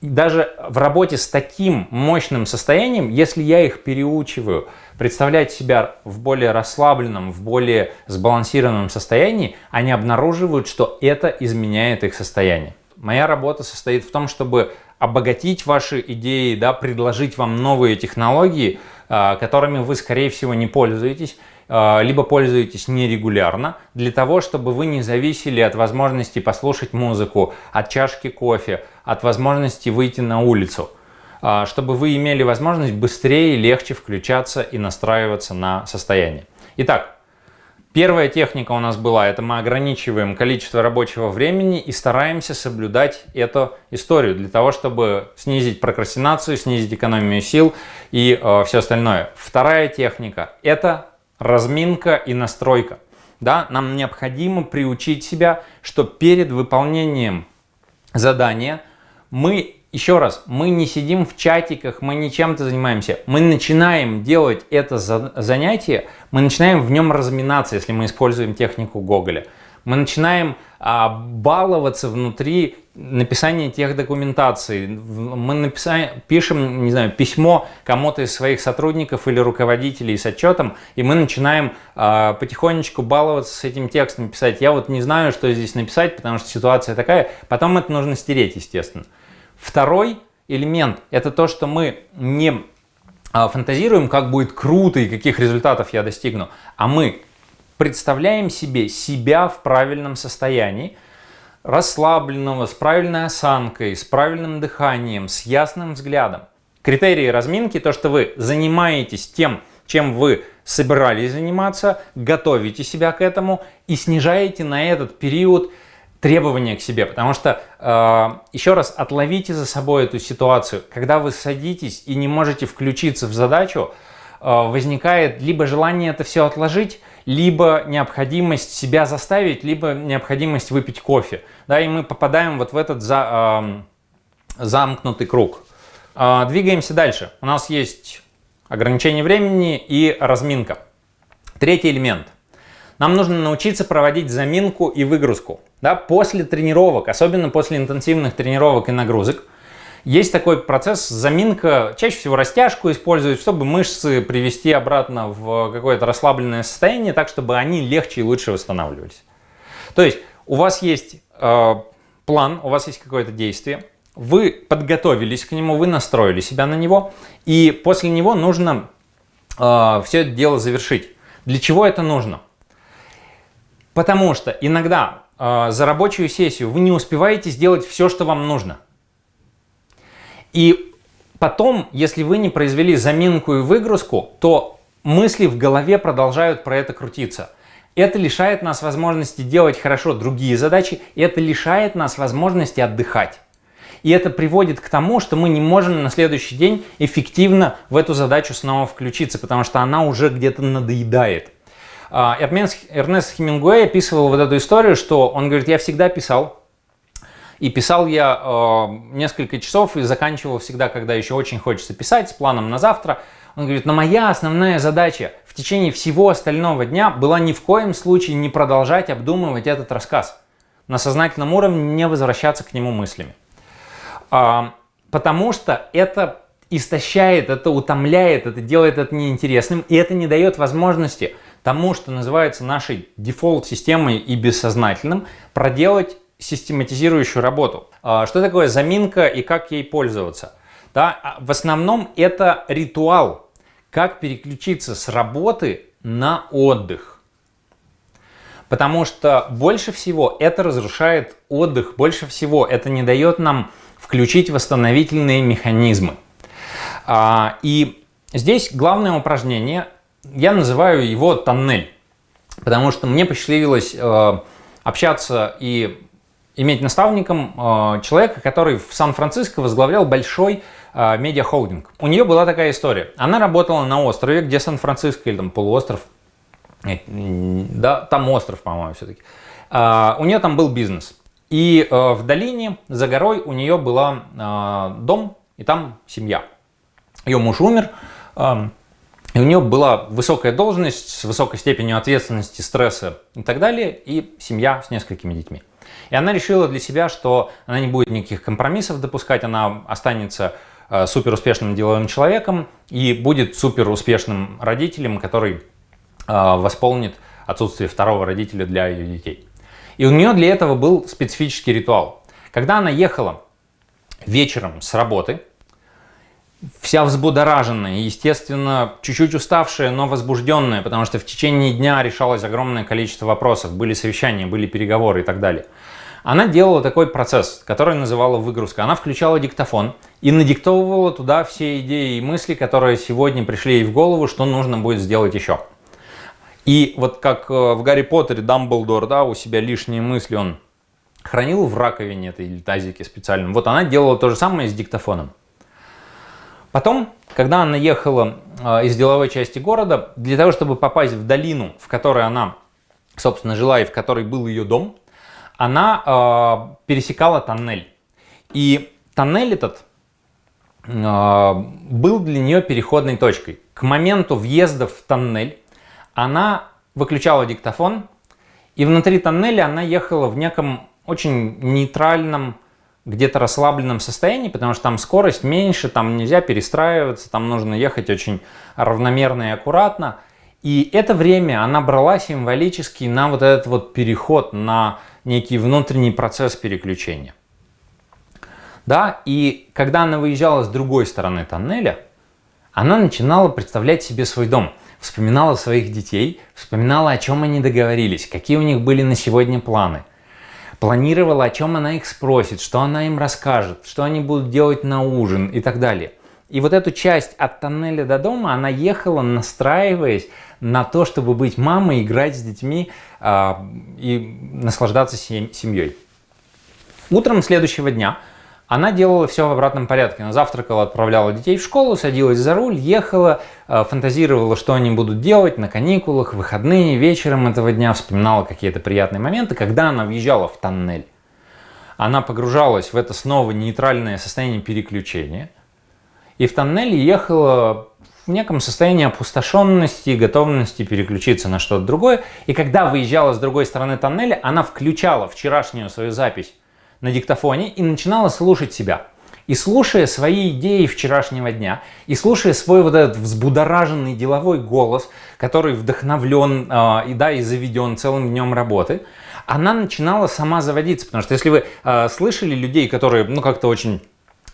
даже в работе с таким мощным состоянием, если я их переучиваю представлять себя в более расслабленном, в более сбалансированном состоянии, они обнаруживают, что это изменяет их состояние. Моя работа состоит в том, чтобы обогатить ваши идеи, да, предложить вам новые технологии, а, которыми вы, скорее всего, не пользуетесь, либо пользуетесь нерегулярно, для того, чтобы вы не зависели от возможности послушать музыку, от чашки кофе, от возможности выйти на улицу, а, чтобы вы имели возможность быстрее и легче включаться и настраиваться на состояние. Итак, первая техника у нас была, это мы ограничиваем количество рабочего времени и стараемся соблюдать эту историю для того, чтобы снизить прокрастинацию, снизить экономию сил и э, все остальное. Вторая техника – это разминка и настройка. Да, нам необходимо приучить себя, что перед выполнением задания мы, еще раз, мы не сидим в чатиках, мы не чем-то занимаемся. Мы начинаем делать это занятие, мы начинаем в нем разминаться, если мы используем технику Гоголя. Мы начинаем а, баловаться внутри написания тех документаций. Мы написаем, пишем, не знаю, письмо кому-то из своих сотрудников или руководителей с отчетом, и мы начинаем а, потихонечку баловаться с этим текстом, писать. Я вот не знаю, что здесь написать, потому что ситуация такая. Потом это нужно стереть, естественно. Второй элемент – это то, что мы не а, фантазируем, как будет круто и каких результатов я достигну, а мы представляем себе себя в правильном состоянии, расслабленного, с правильной осанкой, с правильным дыханием, с ясным взглядом. Критерии разминки, то, что вы занимаетесь тем, чем вы собирались заниматься, готовите себя к этому и снижаете на этот период требования к себе, потому что, э, еще раз, отловите за собой эту ситуацию. Когда вы садитесь и не можете включиться в задачу, э, возникает либо желание это все отложить, либо необходимость себя заставить, либо необходимость выпить кофе. Да, и мы попадаем вот в этот за, э, замкнутый круг. Э, двигаемся дальше. У нас есть ограничение времени и разминка. Третий элемент. Нам нужно научиться проводить заминку и выгрузку. Да, после тренировок, особенно после интенсивных тренировок и нагрузок, есть такой процесс заминка, чаще всего растяжку используют, чтобы мышцы привести обратно в какое-то расслабленное состояние, так чтобы они легче и лучше восстанавливались. То есть у вас есть э, план, у вас есть какое-то действие, вы подготовились к нему, вы настроили себя на него, и после него нужно э, все это дело завершить. Для чего это нужно? Потому что иногда э, за рабочую сессию вы не успеваете сделать все, что вам нужно. И потом, если вы не произвели заминку и выгрузку, то мысли в голове продолжают про это крутиться. Это лишает нас возможности делать хорошо другие задачи, и это лишает нас возможности отдыхать. И это приводит к тому, что мы не можем на следующий день эффективно в эту задачу снова включиться, потому что она уже где-то надоедает. А, Эрнест Хемингуэй описывал вот эту историю, что он говорит, я всегда писал, и писал я э, несколько часов и заканчивал всегда, когда еще очень хочется писать, с планом на завтра. Он говорит, но моя основная задача в течение всего остального дня была ни в коем случае не продолжать обдумывать этот рассказ. На сознательном уровне не возвращаться к нему мыслями. А, потому что это истощает, это утомляет, это делает это неинтересным, и это не дает возможности тому, что называется нашей дефолт-системой и бессознательным, проделать систематизирующую работу. А, что такое заминка и как ей пользоваться? Да, а, в основном это ритуал, как переключиться с работы на отдых. Потому что больше всего это разрушает отдых, больше всего это не дает нам включить восстановительные механизмы. А, и здесь главное упражнение, я называю его тоннель, потому что мне посчастливилось э, общаться и иметь наставником э, человека, который в Сан-Франциско возглавлял большой э, медиахолдинг. У нее была такая история. Она работала на острове, где Сан-Франциско или там полуостров, да, там остров, по-моему, все-таки. Э, у нее там был бизнес. И э, в долине, за горой, у нее была э, дом, и там семья. Ее муж умер, э, и у нее была высокая должность с высокой степенью ответственности, стресса и так далее, и семья с несколькими детьми. И она решила для себя, что она не будет никаких компромиссов допускать, она останется э, супер успешным деловым человеком и будет супер успешным родителем, который э, восполнит отсутствие второго родителя для ее детей. И у нее для этого был специфический ритуал. Когда она ехала вечером с работы, вся взбудораженная, естественно, чуть-чуть уставшая, но возбужденная, потому что в течение дня решалось огромное количество вопросов, были совещания, были переговоры и так далее. Она делала такой процесс, который называла выгрузка. Она включала диктофон и надиктовывала туда все идеи и мысли, которые сегодня пришли ей в голову, что нужно будет сделать еще. И вот как э, в Гарри Поттере Дамблдор, да, у себя лишние мысли он хранил в раковине этой или тазике специальном. Вот она делала то же самое с диктофоном. Потом, когда она ехала э, из деловой части города, для того, чтобы попасть в долину, в которой она, собственно, жила и в которой был ее дом, она э, пересекала тоннель. И тоннель этот э, был для нее переходной точкой. К моменту въезда в тоннель она выключала диктофон, и внутри тоннеля она ехала в неком очень нейтральном где-то расслабленном состоянии, потому что там скорость меньше, там нельзя перестраиваться, там нужно ехать очень равномерно и аккуратно. И это время она брала символически на вот этот вот переход, на некий внутренний процесс переключения. Да, и когда она выезжала с другой стороны тоннеля, она начинала представлять себе свой дом, вспоминала своих детей, вспоминала, о чем они договорились, какие у них были на сегодня планы – планировала, о чем она их спросит, что она им расскажет, что они будут делать на ужин и так далее. И вот эту часть от тоннеля до дома, она ехала, настраиваясь на то, чтобы быть мамой, играть с детьми э, и наслаждаться семьей. Утром следующего дня она делала все в обратном порядке. Она завтракала, отправляла детей в школу, садилась за руль, ехала, э, фантазировала, что они будут делать на каникулах, выходные, вечером этого дня, вспоминала какие-то приятные моменты. Когда она въезжала в тоннель, она погружалась в это снова нейтральное состояние переключения. И в тоннеле ехала в неком состоянии опустошенности и готовности переключиться на что-то другое. И когда выезжала с другой стороны тоннеля, она включала вчерашнюю свою запись на диктофоне и начинала слушать себя. И слушая свои идеи вчерашнего дня, и слушая свой вот этот взбудораженный деловой голос, который вдохновлен э, и, да, и заведен целым днем работы, она начинала сама заводиться. Потому что если вы э, слышали людей, которые ну как-то очень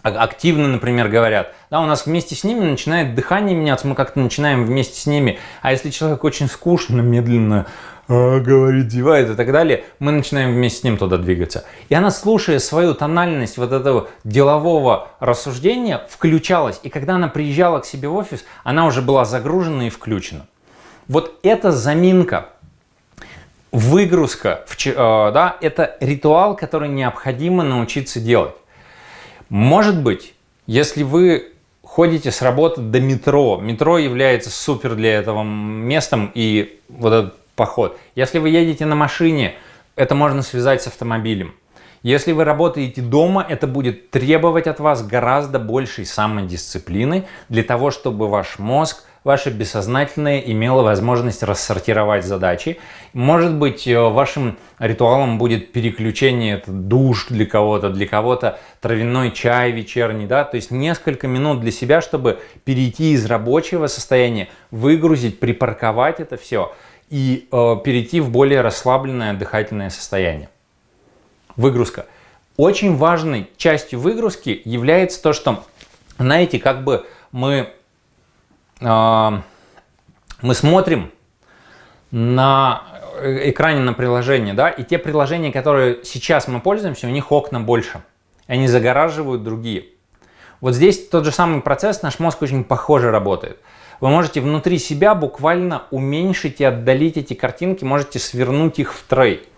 активно, например, говорят, да, у нас вместе с ними начинает дыхание меняться, мы как-то начинаем вместе с ними, а если человек очень скучно, медленно а, говорит, зевает и так далее, мы начинаем вместе с ним туда двигаться. И она, слушая свою тональность вот этого делового рассуждения, включалась. И когда она приезжала к себе в офис, она уже была загружена и включена. Вот эта заминка, выгрузка, э, да, это ритуал, который необходимо научиться делать. Может быть, если вы ходите с работы до метро, метро является супер для этого местом, и вот этот поход. Если вы едете на машине, это можно связать с автомобилем. Если вы работаете дома, это будет требовать от вас гораздо большей самодисциплины для того, чтобы ваш мозг, ваше бессознательное имело возможность рассортировать задачи. Может быть, э, вашим ритуалом будет переключение, это душ для кого-то, для кого-то травяной чай вечерний, да, то есть несколько минут для себя, чтобы перейти из рабочего состояния, выгрузить, припарковать это все – и э, перейти в более расслабленное дыхательное состояние. Выгрузка. Очень важной частью выгрузки является то, что, знаете, как бы мы, мы смотрим на экране на приложение, да, и те приложения, которые сейчас мы пользуемся, у них окна больше, они загораживают другие. Вот здесь тот же самый процесс, наш мозг очень похоже работает. Вы можете внутри себя буквально уменьшить и отдалить эти картинки, можете свернуть их в трей.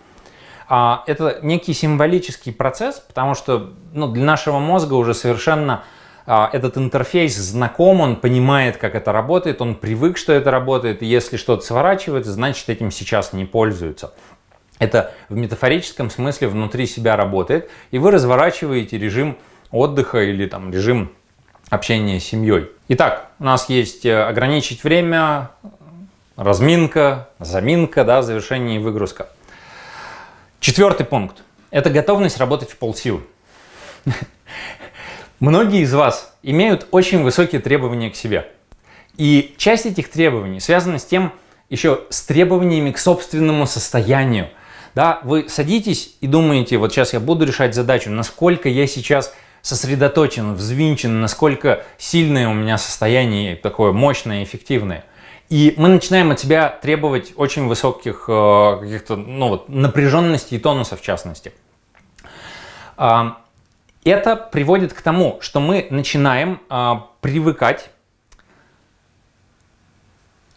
А, это некий символический процесс, потому что ну, для нашего мозга уже совершенно а, этот интерфейс знаком, он понимает, как это работает, он привык, что это работает, если что-то сворачивается, значит этим сейчас не пользуются. Это в метафорическом смысле внутри себя работает, и вы разворачиваете режим отдыха или там режим общения с семьей. Итак, у нас есть э, ограничить время, разминка, заминка, да, завершение и выгрузка. Четвертый пункт – это готовность работать в полсилы. Многие из вас имеют очень высокие требования к себе. И часть этих требований связана с тем, еще с требованиями к собственному состоянию. Да, вы садитесь и думаете, вот сейчас я буду решать задачу, насколько я сейчас сосредоточен, взвинчен, насколько сильное у меня состояние, такое мощное, эффективное. И мы начинаем от себя требовать очень высоких э, каких-то ну, вот, напряженности и тонуса в частности. Это приводит к тому, что мы начинаем э, привыкать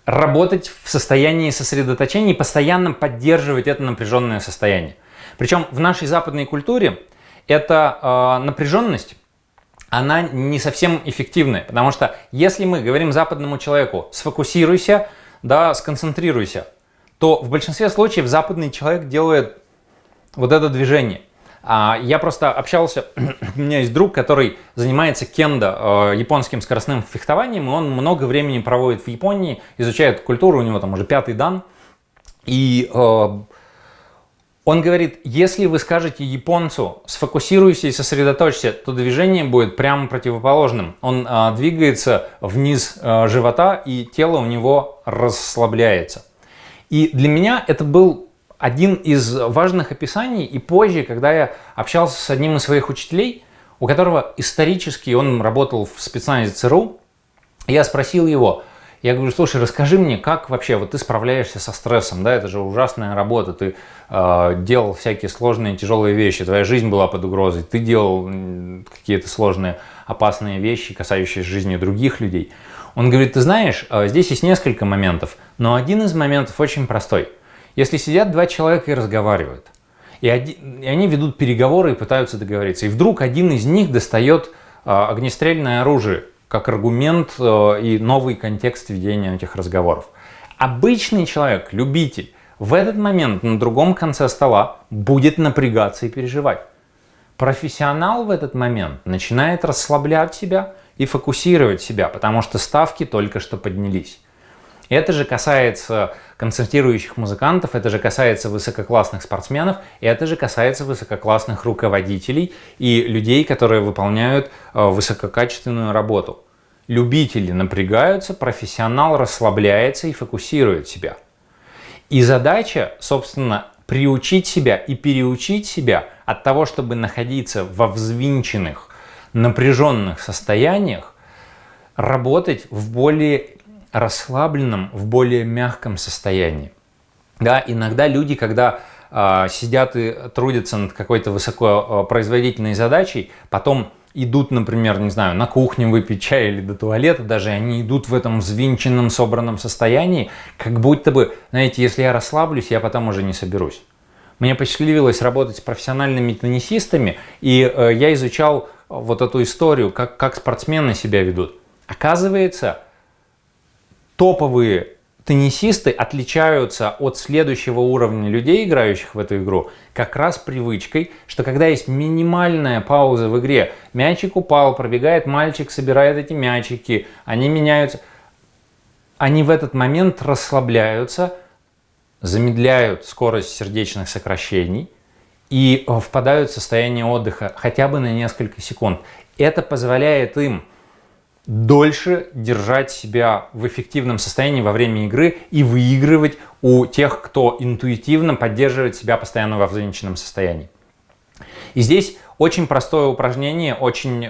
работать в состоянии сосредоточения и постоянно поддерживать это напряженное состояние. Причем в нашей западной культуре эта э, напряженность, она не совсем эффективная, потому что если мы говорим западному человеку «сфокусируйся», да, «сконцентрируйся», то в большинстве случаев западный человек делает вот это движение. А, я просто общался, у меня есть друг, который занимается кендо, э, японским скоростным фехтованием, и он много времени проводит в Японии, изучает культуру, у него там уже пятый дан. И э, он говорит, если вы скажете японцу сфокусируйся и сосредоточься, то движение будет прямо противоположным. Он а, двигается вниз а, живота и тело у него расслабляется. И для меня это был один из важных описаний. И позже, когда я общался с одним из своих учителей, у которого исторически он работал в спецназе ЦРУ, я спросил его, Я говорю, слушай, расскажи мне, как вообще вот ты справляешься со стрессом, да, это же ужасная работа, ты э, делал всякие сложные, тяжелые вещи, твоя жизнь была под угрозой, ты делал какие-то сложные, опасные вещи, касающиеся жизни других людей. Он говорит, ты знаешь, э, здесь есть несколько моментов, но один из моментов очень простой. Если сидят два человека и разговаривают, и, один, и они ведут переговоры и пытаются договориться, и вдруг один из них достает э, огнестрельное оружие, как аргумент э, и новый контекст ведения этих разговоров. Обычный человек, любитель, в этот момент на другом конце стола будет напрягаться и переживать. Профессионал в этот момент начинает расслаблять себя и фокусировать себя, потому что ставки только что поднялись. Это же касается концертирующих музыкантов, это же касается высококлассных спортсменов, это же касается высококлассных руководителей и людей, которые выполняют э, высококачественную работу. Любители напрягаются, профессионал расслабляется и фокусирует себя. И задача, собственно, приучить себя и переучить себя от того, чтобы находиться во взвинченных, напряженных состояниях, работать в более расслабленном, в более мягком состоянии. Да, иногда люди, когда э, сидят и трудятся над какой-то высокопроизводительной задачей, потом идут, например, не знаю, на кухню выпить чай или до туалета, даже они идут в этом взвинченном, собранном состоянии, как будто бы, знаете, если я расслаблюсь, я потом уже не соберусь. Мне посчастливилось работать с профессиональными теннисистами, и э, я изучал вот эту историю, как, как спортсмены себя ведут. Оказывается, топовые теннисисты отличаются от следующего уровня людей, играющих в эту игру, как раз привычкой, что когда есть минимальная пауза в игре, мячик упал, пробегает мальчик, собирает эти мячики, они меняются, они в этот момент расслабляются, замедляют скорость сердечных сокращений и впадают в состояние отдыха хотя бы на несколько секунд. Это позволяет им дольше держать себя в эффективном состоянии во время игры и выигрывать у тех, кто интуитивно поддерживает себя постоянно во взвинченном состоянии. И здесь очень простое упражнение, очень э,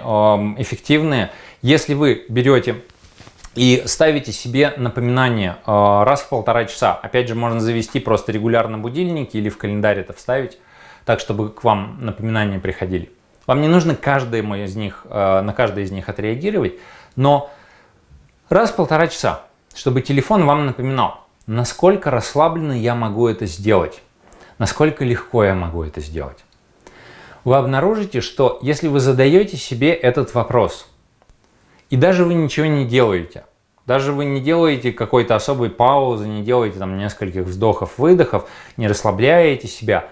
эффективное. Если вы берете и ставите себе напоминание э, раз в полтора часа, опять же можно завести просто регулярно будильники или в календарь это вставить, так чтобы к вам напоминания приходили. Вам не нужно каждое из них, э, на каждое из них отреагировать, но раз в полтора часа, чтобы телефон вам напоминал, насколько расслабленно я могу это сделать, насколько легко я могу это сделать. Вы обнаружите, что если вы задаете себе этот вопрос, и даже вы ничего не делаете, даже вы не делаете какой-то особой паузы, не делаете там нескольких вздохов-выдохов, не расслабляете себя,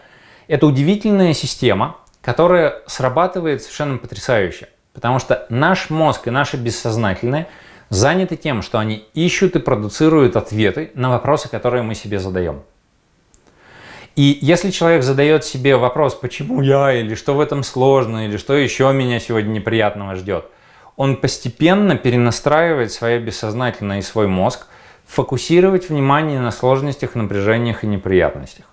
это удивительная система, которая срабатывает совершенно потрясающе. Потому что наш мозг и наше бессознательное заняты тем, что они ищут и продуцируют ответы на вопросы, которые мы себе задаем. И если человек задает себе вопрос, почему я, или что в этом сложно, или что еще меня сегодня неприятного ждет, он постепенно перенастраивает свое бессознательное и свой мозг фокусировать внимание на сложностях, напряжениях и неприятностях.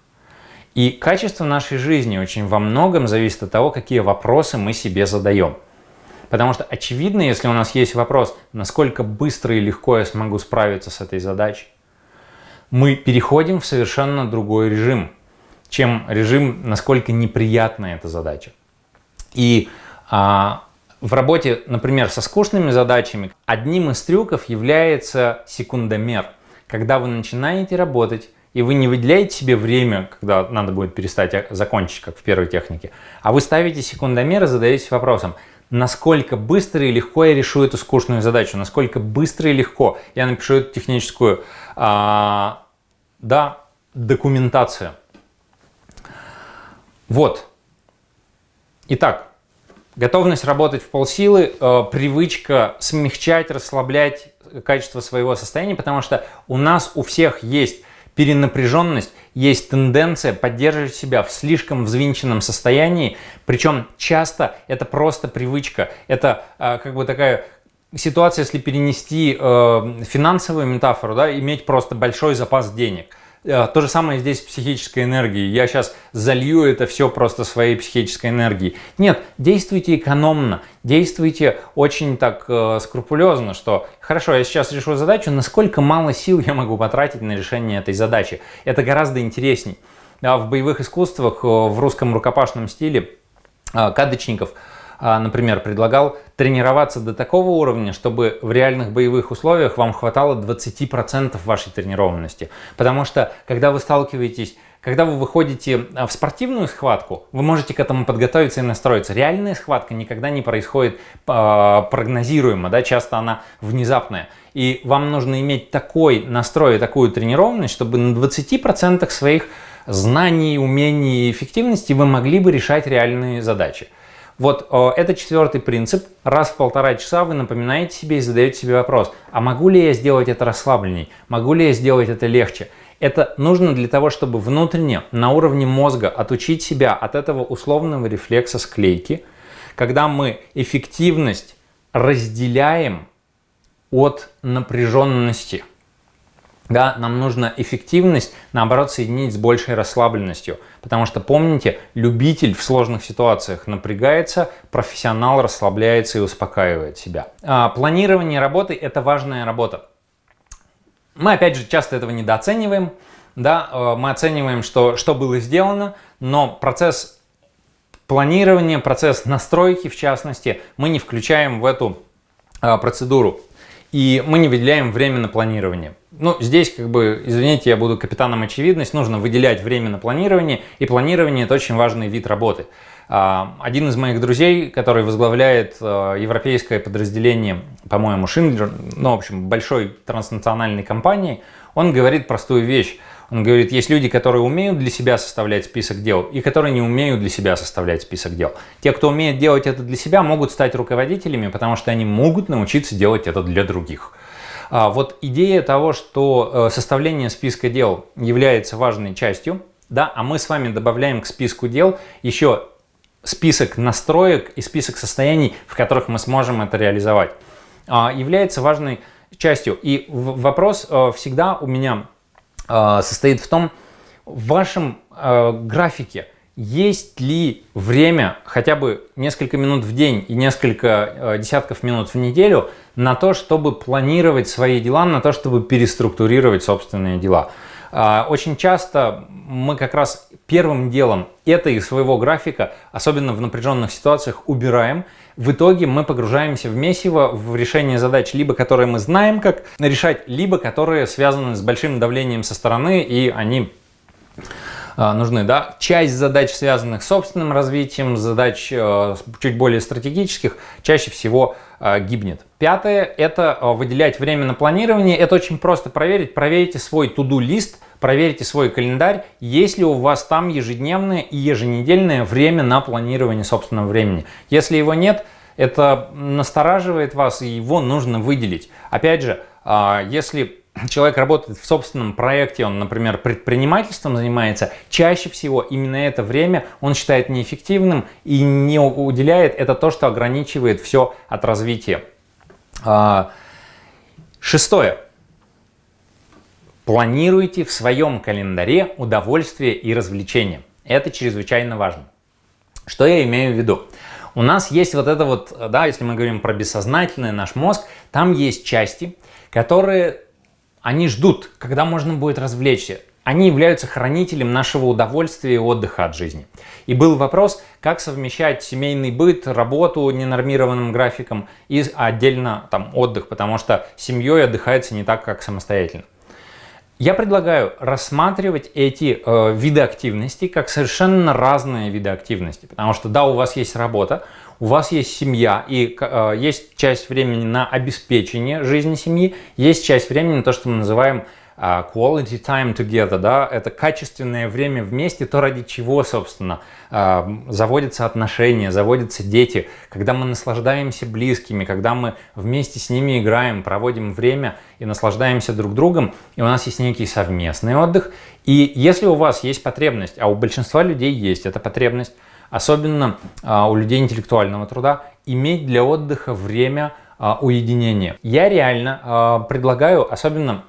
И качество нашей жизни очень во многом зависит от того, какие вопросы мы себе задаем. Потому что очевидно, если у нас есть вопрос, насколько быстро и легко я смогу справиться с этой задачей, мы переходим в совершенно другой режим, чем режим, насколько неприятна эта задача. И а, в работе, например, со скучными задачами, одним из трюков является секундомер. Когда вы начинаете работать, и вы не выделяете себе время, когда надо будет перестать а, закончить, как в первой технике, а вы ставите секундомер и задаетесь вопросом, насколько быстро и легко я решу эту скучную задачу, насколько быстро и легко я напишу эту техническую а, да, документацию. Вот. Итак, готовность работать в полсилы, э, привычка смягчать, расслаблять качество своего состояния, потому что у нас у всех есть перенапряженность, есть тенденция поддерживать себя в слишком взвинченном состоянии, причем часто это просто привычка, это э, как бы такая ситуация, если перенести э, финансовую метафору, да, иметь просто большой запас денег. Э, то же самое здесь с психической энергией. Я сейчас залью это все просто своей психической энергией. Нет, действуйте экономно, действуйте очень так э, скрупулезно, что хорошо, я сейчас решу задачу, насколько мало сил я могу потратить на решение этой задачи. Это гораздо интересней. А в боевых искусствах, э, в русском рукопашном стиле э, кадочников – например, предлагал тренироваться до такого уровня, чтобы в реальных боевых условиях вам хватало 20% вашей тренированности. Потому что, когда вы сталкиваетесь когда вы выходите а, в спортивную схватку, вы можете к этому подготовиться и настроиться. Реальная схватка никогда не происходит э, прогнозируемо, да, часто она внезапная. И вам нужно иметь такой настрой, такую тренированность, чтобы на 20% своих знаний, умений и эффективности вы могли бы решать реальные задачи. Вот э, это четвертый принцип. Раз в полтора часа вы напоминаете себе и задаете себе вопрос, а могу ли я сделать это расслабленней? Могу ли я сделать это легче? Это нужно для того, чтобы внутренне, на уровне мозга, отучить себя от этого условного рефлекса склейки, когда мы эффективность разделяем от напряженности. Да, нам нужно эффективность, наоборот, соединить с большей расслабленностью. Потому что, помните, любитель в сложных ситуациях напрягается, профессионал расслабляется и успокаивает себя. А, планирование работы – это важная работа. Мы, опять же, часто этого недооцениваем. Да? А, мы оцениваем, что, что было сделано, но процесс планирования, процесс настройки, в частности, мы не включаем в эту а, процедуру. И мы не выделяем время на планирование. Ну, здесь, как бы, извините, я буду капитаном очевидность, нужно выделять время на планирование, и планирование – это очень важный вид работы. А, один из моих друзей, который возглавляет а, европейское подразделение, по-моему, Шиндлер, ну, в общем, большой транснациональной компании, он говорит простую вещь. Он говорит, есть люди, которые умеют для себя составлять список дел и которые не умеют для себя составлять список дел. Те, кто умеет делать это для себя, могут стать руководителями, потому что они могут научиться делать это для других. А вот идея того, что э, составление списка дел является важной частью, да, а мы с вами добавляем к списку дел еще список настроек и список состояний, в которых мы сможем это реализовать, а, является важной частью. И вопрос э, всегда у меня состоит в том, в вашем графике – есть ли время, хотя бы несколько минут в день и несколько э, десятков минут в неделю, на то, чтобы планировать свои дела, на то, чтобы переструктурировать собственные дела. Очень часто мы как раз первым делом это из своего графика, особенно в напряженных ситуациях, убираем. В итоге мы погружаемся в месиво, в решение задач, либо которые мы знаем, как решать, либо которые связаны с большим давлением со стороны, и они а, нужны. Да? Часть задач, связанных с собственным развитием, задач э, чуть более стратегических, чаще всего э, гибнет. Пятое – это выделять время на планирование. Это очень просто проверить. Проверите свой to-do-лист, проверите свой календарь, есть ли у вас там ежедневное и еженедельное время на планирование собственного времени. Если его нет, это настораживает вас, и его нужно выделить. Опять же, а, если человек работает в собственном проекте, он, например, предпринимательством занимается, чаще всего именно это время он считает неэффективным и не уделяет это то, что ограничивает все от развития. А, шестое. Планируйте в своем календаре удовольствие и развлечения. Это чрезвычайно важно. Что я имею в виду? У нас есть вот это вот, да, если мы говорим про бессознательный наш мозг, там есть части, которые они ждут, когда можно будет развлечься. Они являются хранителем нашего удовольствия и отдыха от жизни. И был вопрос, как совмещать семейный быт, работу ненормированным графиком и отдельно там отдых, потому что семьей отдыхается не так, как самостоятельно. Я предлагаю рассматривать эти э, виды активности как совершенно разные виды активности, потому что да, у вас есть работа, у вас есть семья, и э, есть часть времени на обеспечение жизни семьи, есть часть времени на то, что мы называем quality time together, да, это качественное время вместе, то ради чего, собственно, э, заводятся отношения, заводятся дети, когда мы наслаждаемся близкими, когда мы вместе с ними играем, проводим время и наслаждаемся друг другом, и у нас есть некий совместный отдых. И если у вас есть потребность, а у большинства людей есть эта потребность, особенно а, у людей интеллектуального труда, иметь для отдыха время а, уединения. Я реально а, предлагаю, особенно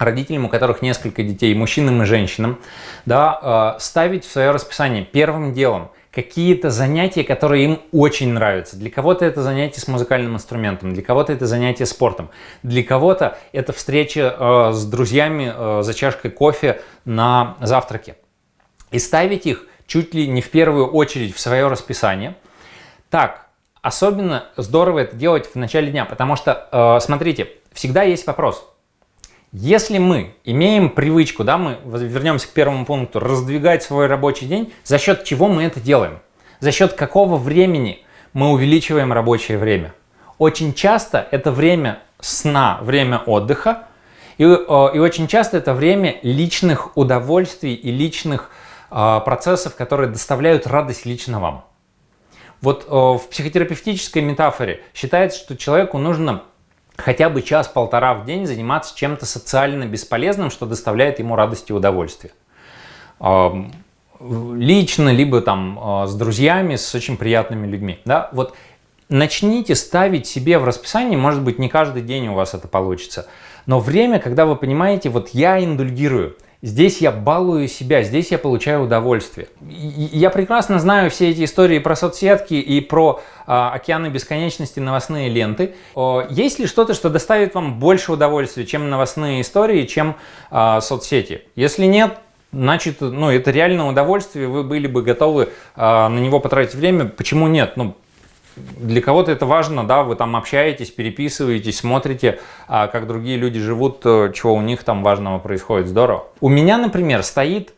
родителям, у которых несколько детей, мужчинам и женщинам, да, э, ставить в свое расписание первым делом какие-то занятия, которые им очень нравятся. Для кого-то это занятие с музыкальным инструментом, для кого-то это занятие спортом, для кого-то это встреча э, с друзьями э, за чашкой кофе на завтраке. И ставить их чуть ли не в первую очередь в свое расписание. Так, особенно здорово это делать в начале дня, потому что, смотрите, всегда есть вопрос. Если мы имеем привычку, да, мы вернемся к первому пункту, раздвигать свой рабочий день, за счет чего мы это делаем? За счет какого времени мы увеличиваем рабочее время? Очень часто это время сна, время отдыха, и, э, и очень часто это время личных удовольствий и личных э, процессов, которые доставляют радость лично вам. Вот э, в психотерапевтической метафоре считается, что человеку нужно хотя бы час-полтора в день заниматься чем-то социально бесполезным, что доставляет ему радость и удовольствие. Лично, либо там а, с друзьями, с очень приятными людьми. Да? Вот начните ставить себе в расписание, может быть, не каждый день у вас это получится, но время, когда вы понимаете, вот я индульгирую – Здесь я балую себя, здесь я получаю удовольствие. Я прекрасно знаю все эти истории про соцсетки и про а, океаны бесконечности новостные ленты. О, есть ли что-то, что доставит вам больше удовольствия, чем новостные истории, чем а, соцсети? Если нет, значит, ну, это реальное удовольствие, вы были бы готовы а, на него потратить время. Почему нет? Ну, для кого-то это важно, да, вы там общаетесь, переписываетесь, смотрите, а, как другие люди живут, э, чего у них там важного происходит, здорово. У меня, например, стоит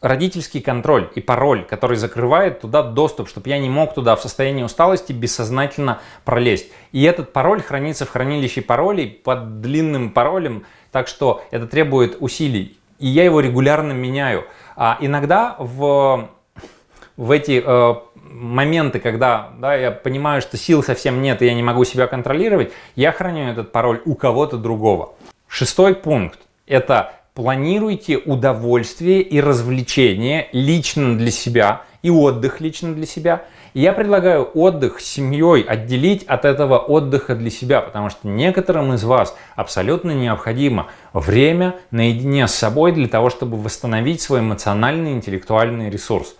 родительский контроль и пароль, который закрывает туда доступ, чтобы я не мог туда в состоянии усталости бессознательно пролезть. И этот пароль хранится в хранилище паролей под длинным паролем, так что это требует усилий. И я его регулярно меняю. А иногда в, в эти э, моменты, когда да, я понимаю, что сил совсем нет, и я не могу себя контролировать, я храню этот пароль у кого-то другого. Шестой пункт – это планируйте удовольствие и развлечение лично для себя и отдых лично для себя. И я предлагаю отдых с семьей отделить от этого отдыха для себя, потому что некоторым из вас абсолютно необходимо время наедине с собой для того, чтобы восстановить свой эмоциональный и интеллектуальный ресурс.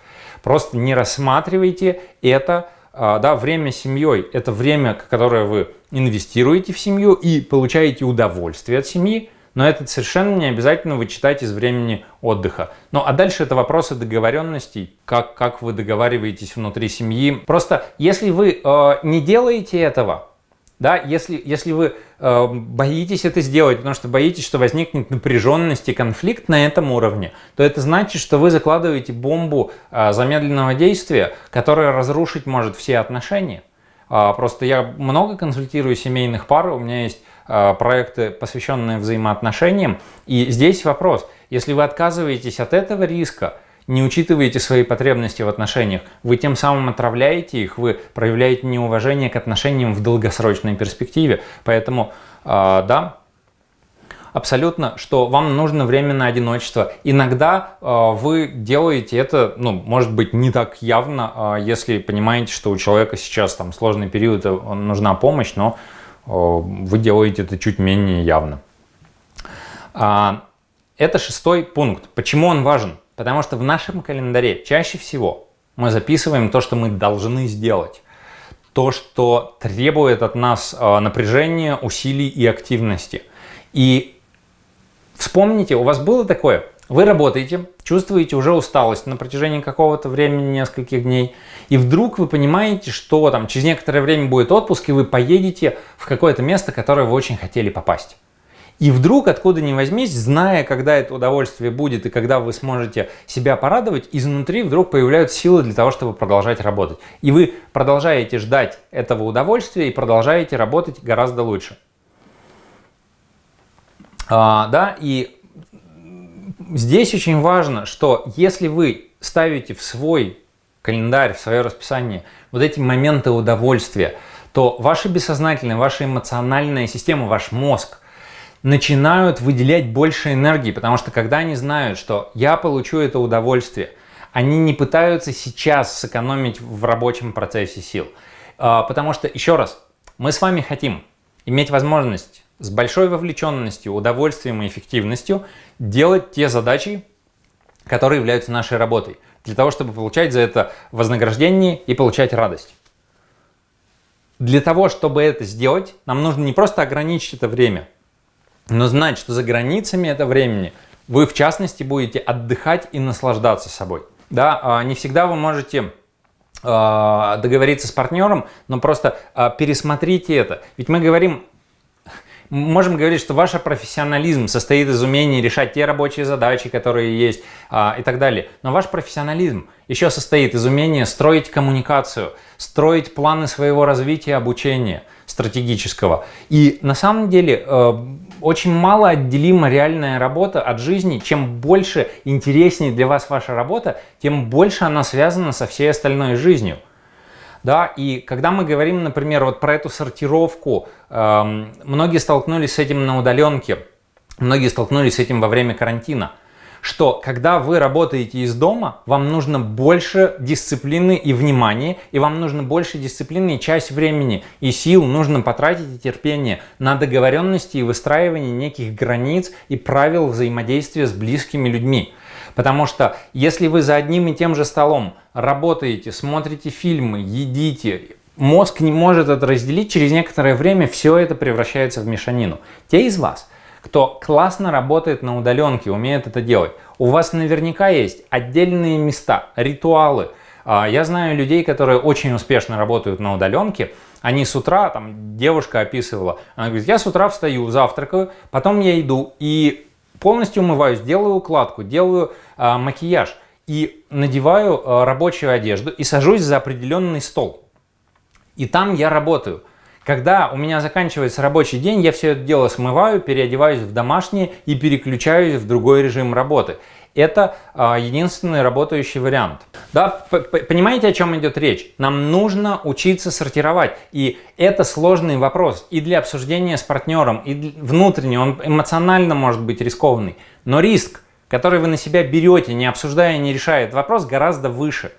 Просто не рассматривайте это, а, да, время семьей. Это время, которое вы инвестируете в семью и получаете удовольствие от семьи, но это совершенно не обязательно вычитать из времени отдыха. Ну а дальше это вопросы договоренностей, как, как вы договариваетесь внутри семьи. Просто если вы э, не делаете этого, да, если, если вы э, боитесь это сделать, потому что боитесь, что возникнет напряженность и конфликт на этом уровне, то это значит, что вы закладываете бомбу э, замедленного действия, которая разрушить может все отношения. Э, просто я много консультирую семейных пар, у меня есть э, проекты, посвященные взаимоотношениям, и здесь вопрос, если вы отказываетесь от этого риска, не учитываете свои потребности в отношениях, вы тем самым отравляете их, вы проявляете неуважение к отношениям в долгосрочной перспективе. Поэтому, э, да, абсолютно, что вам нужно время на одиночество. Иногда э, вы делаете это, ну, может быть, не так явно, э, если понимаете, что у человека сейчас там сложный период, нужна помощь, но э, вы делаете это чуть менее явно. Э, это шестой пункт. Почему он важен? Потому что в нашем календаре чаще всего мы записываем то, что мы должны сделать. То, что требует от нас э, напряжения, усилий и активности. И вспомните, у вас было такое, вы работаете, чувствуете уже усталость на протяжении какого-то времени, нескольких дней, и вдруг вы понимаете, что там через некоторое время будет отпуск, и вы поедете в какое-то место, которое вы очень хотели попасть. И вдруг, откуда ни возьмись, зная, когда это удовольствие будет и когда вы сможете себя порадовать, изнутри вдруг появляются силы для того, чтобы продолжать работать. И вы продолжаете ждать этого удовольствия и продолжаете работать гораздо лучше. А, да, и здесь очень важно, что если вы ставите в свой календарь, в свое расписание вот эти моменты удовольствия, то ваша бессознательная, ваша эмоциональная система, ваш мозг – начинают выделять больше энергии, потому что когда они знают, что я получу это удовольствие, они не пытаются сейчас сэкономить в рабочем процессе сил. А, потому что, еще раз, мы с вами хотим иметь возможность с большой вовлеченностью, удовольствием и эффективностью делать те задачи, которые являются нашей работой, для того, чтобы получать за это вознаграждение и получать радость. Для того, чтобы это сделать, нам нужно не просто ограничить это время, но знать, что за границами этого времени вы, в частности, будете отдыхать и наслаждаться собой. Да, а, не всегда вы можете а, договориться с партнером, но просто а, пересмотрите это. Ведь мы говорим можем говорить, что ваш профессионализм состоит из умения решать те рабочие задачи, которые есть и так далее. Но ваш профессионализм еще состоит из умения строить коммуникацию, строить планы своего развития, обучения стратегического. И на самом деле э, очень мало отделима реальная работа от жизни. Чем больше интереснее для вас ваша работа, тем больше она связана со всей остальной жизнью. Да, и когда мы говорим, например, вот про эту сортировку, э, многие столкнулись с этим на удаленке, многие столкнулись с этим во время карантина, что когда вы работаете из дома, вам нужно больше дисциплины и внимания, и вам нужно больше дисциплины и часть времени и сил нужно потратить и терпение на договоренности и выстраивание неких границ и правил взаимодействия с близкими людьми. Потому что если вы за одним и тем же столом работаете, смотрите фильмы, едите, мозг не может это разделить, через некоторое время все это превращается в мешанину. Те из вас, кто классно работает на удаленке, умеет это делать, у вас наверняка есть отдельные места, ритуалы. А, я знаю людей, которые очень успешно работают на удаленке, они с утра, там девушка описывала, она говорит, я с утра встаю, завтракаю, потом я иду и полностью умываюсь, делаю укладку, делаю э, макияж и надеваю э, рабочую одежду и сажусь за определенный стол. И там я работаю. Когда у меня заканчивается рабочий день, я все это дело смываю, переодеваюсь в домашнее и переключаюсь в другой режим работы. Это а, единственный работающий вариант. Да, понимаете, о чем идет речь? Нам нужно учиться сортировать. И это сложный вопрос и для обсуждения с партнером, и внутренне, он эмоционально может быть рискованный. Но риск, который вы на себя берете, не обсуждая, не решая этот вопрос, гораздо выше.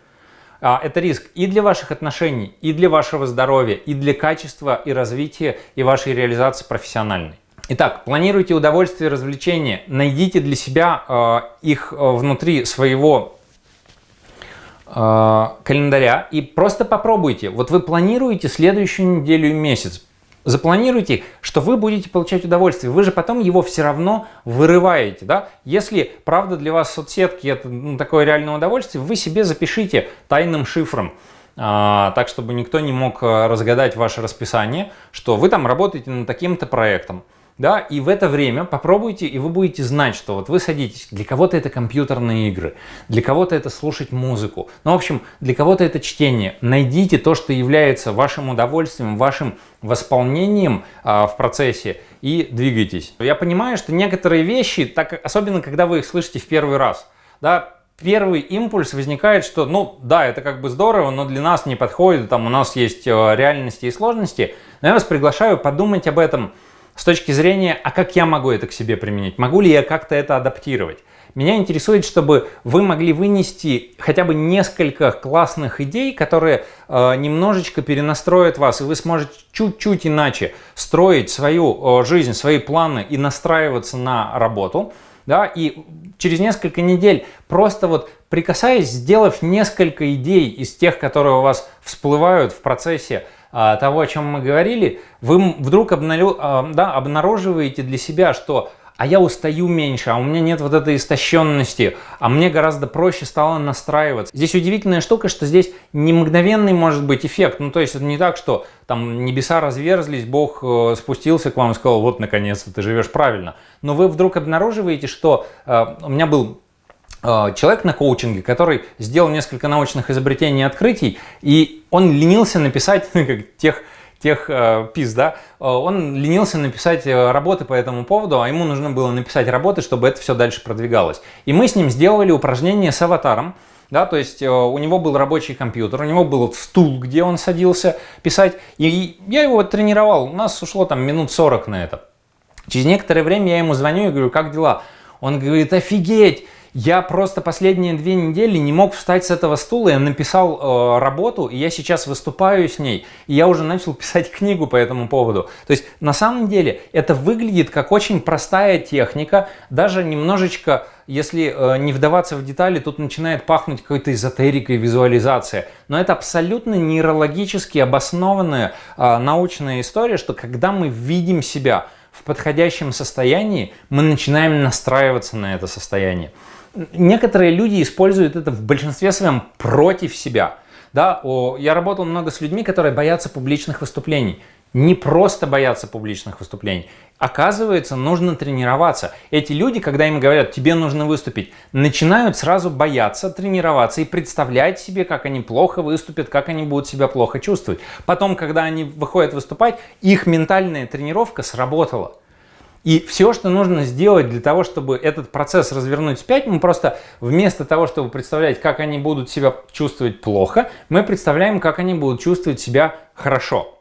А, это риск и для ваших отношений, и для вашего здоровья, и для качества и развития, и вашей реализации профессиональной. Итак, планируйте удовольствие и развлечения, найдите для себя э, их э, внутри своего э, календаря и просто попробуйте. Вот вы планируете следующую неделю и месяц, запланируйте, что вы будете получать удовольствие. Вы же потом его все равно вырываете. Да? Если правда для вас соцсетки это ну, такое реальное удовольствие, вы себе запишите тайным шифром. А, так, чтобы никто не мог э, разгадать ваше расписание, что вы там работаете над таким-то проектом да, и в это время попробуйте, и вы будете знать, что вот вы садитесь, для кого-то это компьютерные игры, для кого-то это слушать музыку, ну, в общем, для кого-то это чтение. Найдите то, что является вашим удовольствием, вашим восполнением а, в процессе и двигайтесь. Я понимаю, что некоторые вещи, так, особенно когда вы их слышите в первый раз, да, первый импульс возникает, что, ну, да, это как бы здорово, но для нас не подходит, там у нас есть э, реальности и сложности. Но я вас приглашаю подумать об этом, с точки зрения, а как я могу это к себе применить? Могу ли я как-то это адаптировать? Меня интересует, чтобы вы могли вынести хотя бы несколько классных идей, которые э, немножечко перенастроят вас, и вы сможете чуть-чуть иначе строить свою э, жизнь, свои планы и настраиваться на работу. Да, и через несколько недель, просто вот прикасаясь, сделав несколько идей из тех, которые у вас всплывают в процессе того, о чем мы говорили, вы вдруг а, да, обнаруживаете для себя, что а я устаю меньше, а у меня нет вот этой истощенности, а мне гораздо проще стало настраиваться. Здесь удивительная штука, что здесь не мгновенный может быть эффект, ну то есть это не так, что там небеса разверзлись, Бог э, спустился к вам и сказал, вот наконец-то ты живешь правильно. Но вы вдруг обнаруживаете, что э, у меня был человек на коучинге, который сделал несколько научных изобретений и открытий, и он ленился написать как тех, тех э, пис, да, э, он ленился написать э, работы по этому поводу, а ему нужно было написать работы, чтобы это все дальше продвигалось. И мы с ним сделали упражнение с аватаром, да, то есть э, у него был рабочий компьютер, у него был стул, где он садился писать, и я его тренировал, у нас ушло там минут 40 на это. Через некоторое время я ему звоню и говорю, как дела? Он говорит, офигеть, Я просто последние две недели не мог встать с этого стула, я написал э, работу, и я сейчас выступаю с ней, и я уже начал писать книгу по этому поводу. То есть на самом деле это выглядит как очень простая техника, даже немножечко, если э, не вдаваться в детали, тут начинает пахнуть какой-то эзотерикой, визуализация. Но это абсолютно нейрологически обоснованная э, научная история, что когда мы видим себя в подходящем состоянии, мы начинаем настраиваться на это состояние некоторые люди используют это в большинстве своем против себя. Да, о, я работал много с людьми, которые боятся публичных выступлений. Не просто боятся публичных выступлений. Оказывается, нужно тренироваться. Эти люди, когда им говорят, тебе нужно выступить, начинают сразу бояться тренироваться и представлять себе, как они плохо выступят, как они будут себя плохо чувствовать. Потом, когда они выходят выступать, их ментальная тренировка сработала. И все, что нужно сделать для того, чтобы этот процесс развернуть вспять, мы просто вместо того, чтобы представлять, как они будут себя чувствовать плохо, мы представляем, как они будут чувствовать себя хорошо.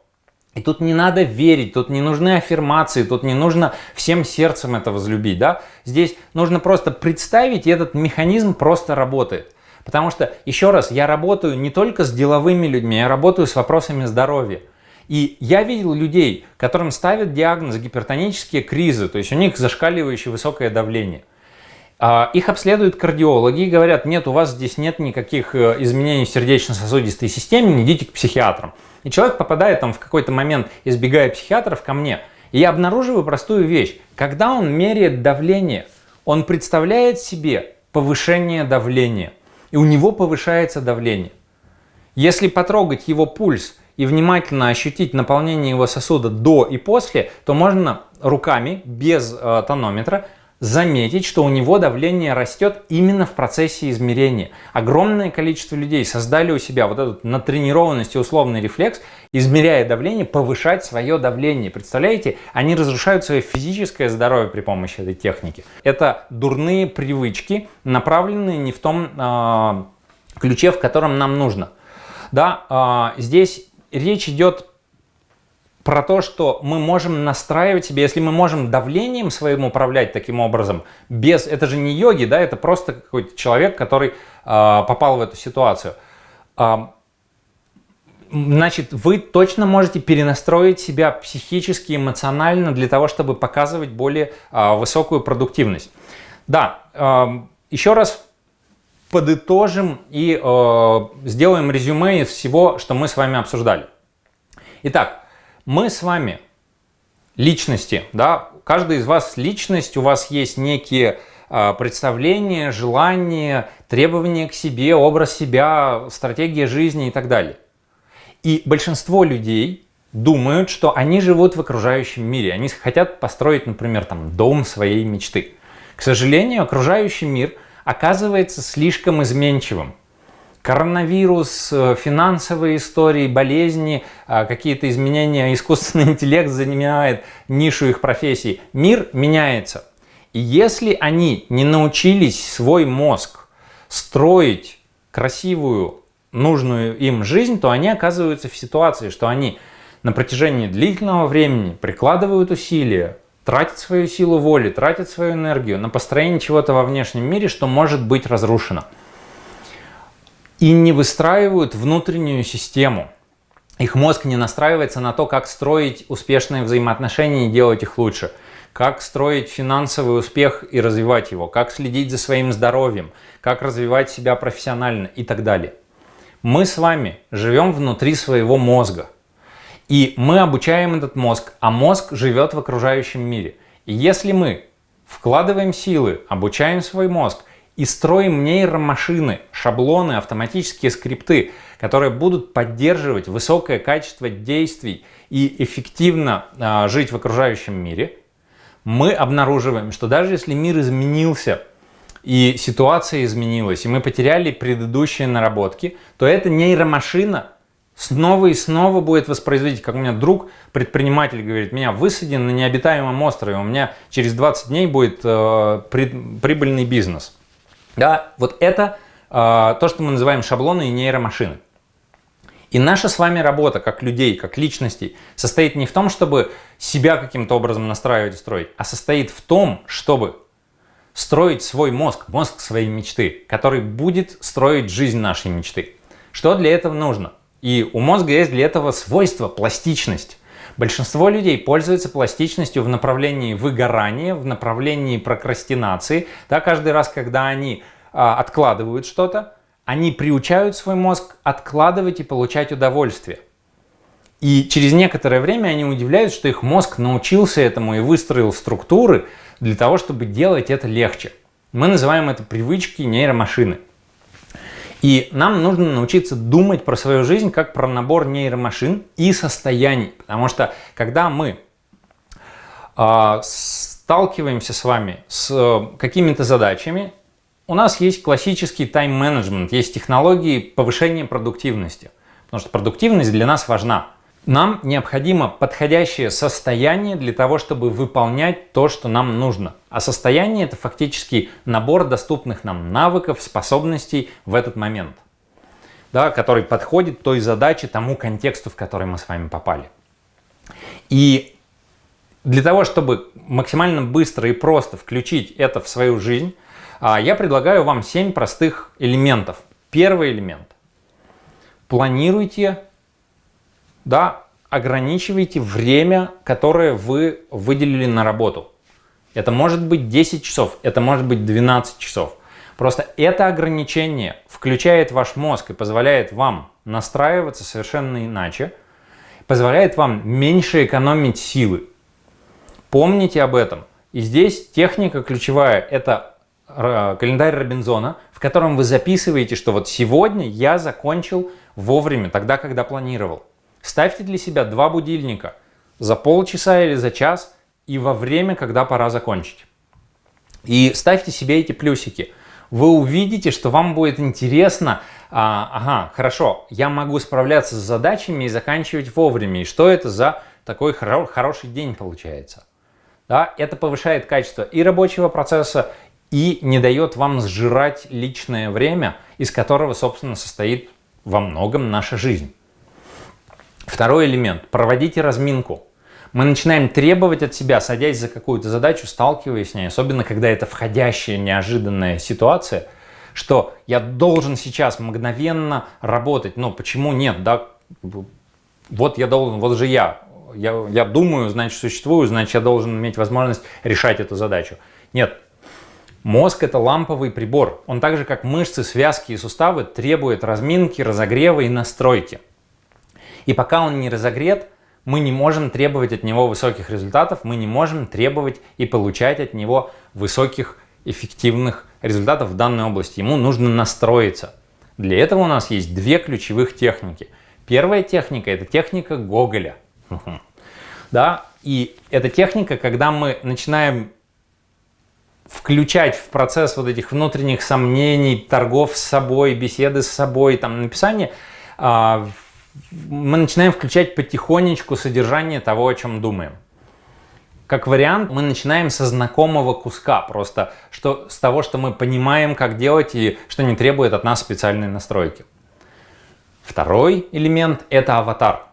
И тут не надо верить, тут не нужны аффирмации, тут не нужно всем сердцем это возлюбить. Да? Здесь нужно просто представить, и этот механизм просто работает. Потому что, еще раз, я работаю не только с деловыми людьми, я работаю с вопросами здоровья. И я видел людей, которым ставят диагноз гипертонические кризы, то есть у них зашкаливающее высокое давление. А, их обследуют кардиологи и говорят, нет, у вас здесь нет никаких э, изменений в сердечно-сосудистой системе, не идите к психиатрам. И человек попадает там в какой-то момент, избегая психиатров, ко мне. И я обнаруживаю простую вещь. Когда он меряет давление, он представляет себе повышение давления. И у него повышается давление. Если потрогать его пульс и внимательно ощутить наполнение его сосуда до и после, то можно руками, без э, тонометра, заметить, что у него давление растет именно в процессе измерения. Огромное количество людей создали у себя вот этот натренированность и условный рефлекс, измеряя давление, повышать свое давление. Представляете, они разрушают свое физическое здоровье при помощи этой техники. Это дурные привычки, направленные не в том э, ключе, в котором нам нужно. Да, э, здесь речь идет про то, что мы можем настраивать себе, если мы можем давлением своим управлять таким образом, без, это же не йоги, да, это просто какой-то человек, который э, попал в эту ситуацию. Э, значит, вы точно можете перенастроить себя психически, эмоционально для того, чтобы показывать более э, высокую продуктивность. Да, э, еще раз подытожим и э, сделаем резюме из всего, что мы с вами обсуждали. Итак, мы с вами личности, да, каждый из вас личность, у вас есть некие э, представления, желания, требования к себе, образ себя, стратегия жизни и так далее. И большинство людей думают, что они живут в окружающем мире, они хотят построить, например, там дом своей мечты. К сожалению, окружающий мир – оказывается слишком изменчивым. Коронавирус, э, финансовые истории, болезни, э, какие-то изменения, искусственный интеллект занимает нишу их профессий. Мир меняется. И если они не научились свой мозг строить красивую, нужную им жизнь, то они оказываются в ситуации, что они на протяжении длительного времени прикладывают усилия, тратит свою силу воли, тратит свою энергию на построение чего-то во внешнем мире, что может быть разрушено. И не выстраивают внутреннюю систему. Их мозг не настраивается на то, как строить успешные взаимоотношения и делать их лучше. Как строить финансовый успех и развивать его. Как следить за своим здоровьем. Как развивать себя профессионально и так далее. Мы с вами живем внутри своего мозга. И мы обучаем этот мозг, а мозг живет в окружающем мире. И если мы вкладываем силы, обучаем свой мозг и строим нейромашины, шаблоны, автоматические скрипты, которые будут поддерживать высокое качество действий и эффективно э, жить в окружающем мире, мы обнаруживаем, что даже если мир изменился, и ситуация изменилась, и мы потеряли предыдущие наработки, то эта нейромашина снова и снова будет воспроизводить, как у меня друг, предприниматель, говорит, меня высаден на необитаемом острове, у меня через 20 дней будет э, при, прибыльный бизнес. Да, вот это э, то, что мы называем шаблоны и нейромашины. И наша с вами работа, как людей, как личностей, состоит не в том, чтобы себя каким-то образом настраивать и строить, а состоит в том, чтобы строить свой мозг, мозг своей мечты, который будет строить жизнь нашей мечты. Что для этого нужно? И у мозга есть для этого свойство пластичность. Большинство людей пользуются пластичностью в направлении выгорания, в направлении прокрастинации. Да, каждый раз, когда они а, откладывают что-то, они приучают свой мозг откладывать и получать удовольствие. И через некоторое время они удивляются, что их мозг научился этому и выстроил структуры для того, чтобы делать это легче. Мы называем это привычки нейромашины. И нам нужно научиться думать про свою жизнь как про набор нейромашин и состояний. Потому что когда мы э, сталкиваемся с вами с э, какими-то задачами, у нас есть классический тайм-менеджмент, есть технологии повышения продуктивности. Потому что продуктивность для нас важна. Нам необходимо подходящее состояние для того, чтобы выполнять то, что нам нужно. А состояние это фактически набор доступных нам навыков, способностей в этот момент, да, который подходит той задаче, тому контексту, в который мы с вами попали. И для того, чтобы максимально быстро и просто включить это в свою жизнь, а, я предлагаю вам 7 простых элементов. Первый элемент. Планируйте да, ограничивайте время, которое вы выделили на работу. Это может быть 10 часов, это может быть 12 часов. Просто это ограничение включает ваш мозг и позволяет вам настраиваться совершенно иначе, позволяет вам меньше экономить силы. Помните об этом. И здесь техника ключевая – это э, календарь Робинзона, в котором вы записываете, что вот сегодня я закончил вовремя, тогда, когда планировал. Ставьте для себя два будильника за полчаса или за час и во время, когда пора закончить. И ставьте себе эти плюсики. Вы увидите, что вам будет интересно, а, ага, хорошо, я могу справляться с задачами и заканчивать вовремя. И что это за такой хоро хороший день получается? Да, это повышает качество и рабочего процесса, и не дает вам сжирать личное время, из которого, собственно, состоит во многом наша жизнь. Второй элемент. Проводите разминку. Мы начинаем требовать от себя, садясь за какую-то задачу, сталкиваясь с ней, особенно когда это входящая неожиданная ситуация, что я должен сейчас мгновенно работать. Но почему нет? Да? Вот я должен, вот же я. я. Я думаю, значит существую, значит я должен иметь возможность решать эту задачу. Нет, Мозг – это ламповый прибор. Он так же, как мышцы, связки и суставы, требует разминки, разогрева и настройки. И пока он не разогрет, мы не можем требовать от него высоких результатов, мы не можем требовать и получать от него высоких эффективных результатов в данной области. Ему нужно настроиться. Для этого у нас есть две ключевых техники. Первая техника – это техника Гоголя. Да? И эта техника, когда мы начинаем включать в процесс вот этих внутренних сомнений, торгов с собой, беседы с собой, там, написание, а, мы начинаем включать потихонечку содержание того, о чем думаем. Как вариант, мы начинаем со знакомого куска, просто что, с того, что мы понимаем, как делать и что не требует от нас специальной настройки. Второй элемент – это аватар.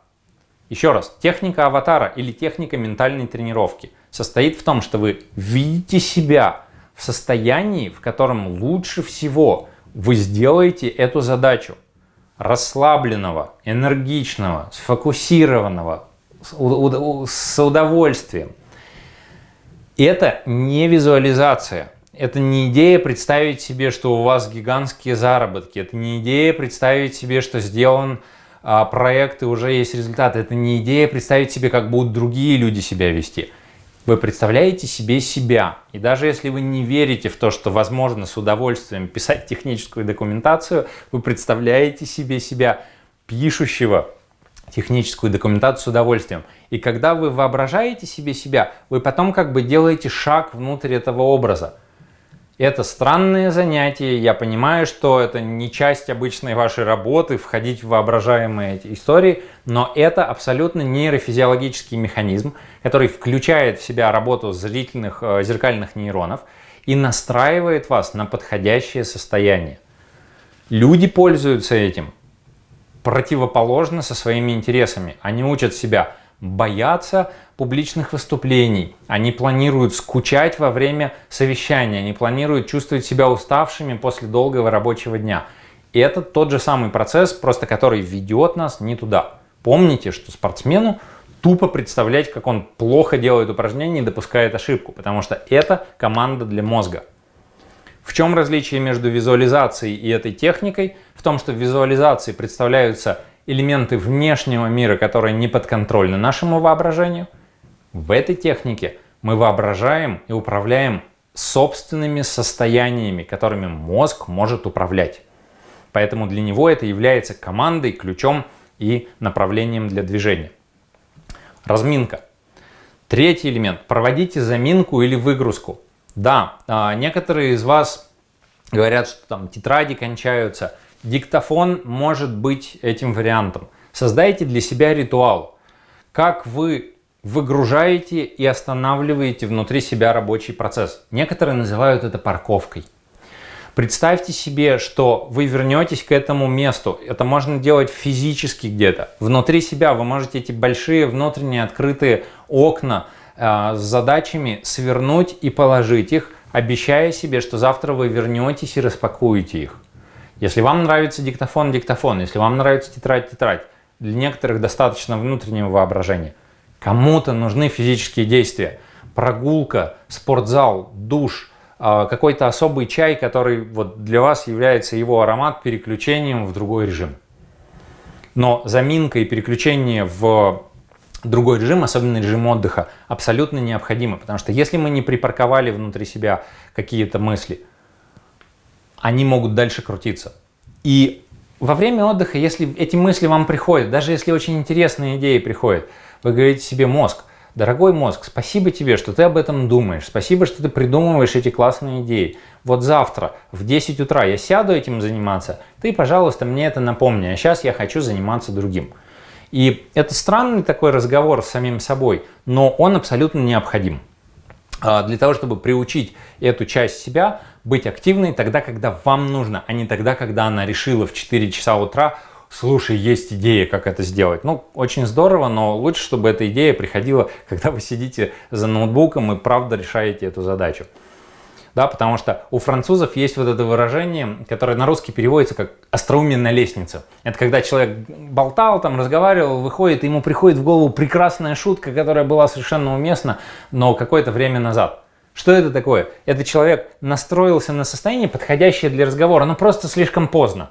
Еще раз, техника аватара или техника ментальной тренировки состоит в том, что вы видите себя в состоянии, в котором лучше всего вы сделаете эту задачу расслабленного, энергичного, сфокусированного, с удовольствием. Это не визуализация. Это не идея представить себе, что у вас гигантские заработки. Это не идея представить себе, что сделан а, проект и уже есть результат. Это не идея представить себе, как будут другие люди себя вести. Вы представляете себе себя. И даже если вы не верите в то, что возможно с удовольствием писать техническую документацию, вы представляете себе себя пишущего техническую документацию с удовольствием. И когда вы воображаете себе себя, вы потом как бы делаете шаг внутрь этого образа. Это странное занятие, я понимаю, что это не часть обычной вашей работы, входить в воображаемые эти истории, но это абсолютно нейрофизиологический механизм, который включает в себя работу зрительных э, зеркальных нейронов и настраивает вас на подходящее состояние. Люди пользуются этим противоположно со своими интересами. Они учат себя боятся публичных выступлений, они планируют скучать во время совещания, они планируют чувствовать себя уставшими после долгого рабочего дня. И это тот же самый процесс, просто который ведет нас не туда. Помните, что спортсмену тупо представлять, как он плохо делает упражнения и допускает ошибку, потому что это команда для мозга. В чем различие между визуализацией и этой техникой? В том, что в визуализации представляются элементы внешнего мира, которые не подконтрольны нашему воображению. В этой технике мы воображаем и управляем собственными состояниями, которыми мозг может управлять. Поэтому для него это является командой, ключом и направлением для движения. Разминка. Третий элемент. Проводите заминку или выгрузку. Да, а, некоторые из вас говорят, что там тетради кончаются. Диктофон может быть этим вариантом. Создайте для себя ритуал. Как вы выгружаете и останавливаете внутри себя рабочий процесс. Некоторые называют это парковкой. Представьте себе, что вы вернетесь к этому месту. Это можно делать физически где-то. Внутри себя вы можете эти большие внутренние открытые окна э, с задачами свернуть и положить их, обещая себе, что завтра вы вернетесь и распакуете их. Если вам нравится диктофон, диктофон. Если вам нравится тетрадь, тетрадь. Для некоторых достаточно внутреннего воображения. Кому-то нужны физические действия. Прогулка, спортзал, душ – а, какой-то особый чай, который вот для вас является его аромат переключением в другой режим. Но заминка и переключение в другой режим, особенно режим отдыха, абсолютно необходимо, потому что если мы не припарковали внутри себя какие-то мысли, они могут дальше крутиться. И во время отдыха, если эти мысли вам приходят, даже если очень интересные идеи приходят, вы говорите себе мозг – Дорогой мозг, спасибо тебе, что ты об этом думаешь. Спасибо, что ты придумываешь эти классные идеи. Вот завтра в 10 утра я сяду этим заниматься. Ты, пожалуйста, мне это напомни. А сейчас я хочу заниматься другим. И это странный такой разговор с самим собой, но он абсолютно необходим. А, для того, чтобы приучить эту часть себя быть активной тогда, когда вам нужно, а не тогда, когда она решила в 4 часа утра слушай, есть идея, как это сделать. Ну, очень здорово, но лучше, чтобы эта идея приходила, когда вы сидите за ноутбуком и правда решаете эту задачу. Да, потому что у французов есть вот это выражение, которое на русский переводится как «остроумие на лестнице». Это когда человек болтал, там, разговаривал, выходит, ему приходит в голову прекрасная шутка, которая была совершенно уместна, но какое-то время назад. Что это такое? Это человек настроился на состояние, подходящее для разговора, но просто слишком поздно.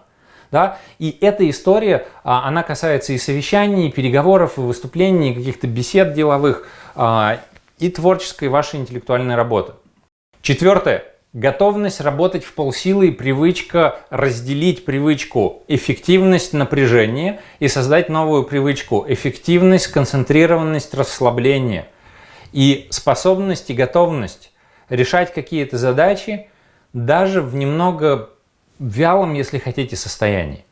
Да? И эта история, а, она касается и совещаний, и переговоров, и выступлений, и каких-то бесед деловых, а, и творческой вашей интеллектуальной работы. Четвертое. Готовность работать в полсилы и привычка разделить привычку эффективность, напряжение и создать новую привычку эффективность, концентрированность, расслабление. И способность и готовность решать какие-то задачи даже в немного вялом, если хотите, состоянии.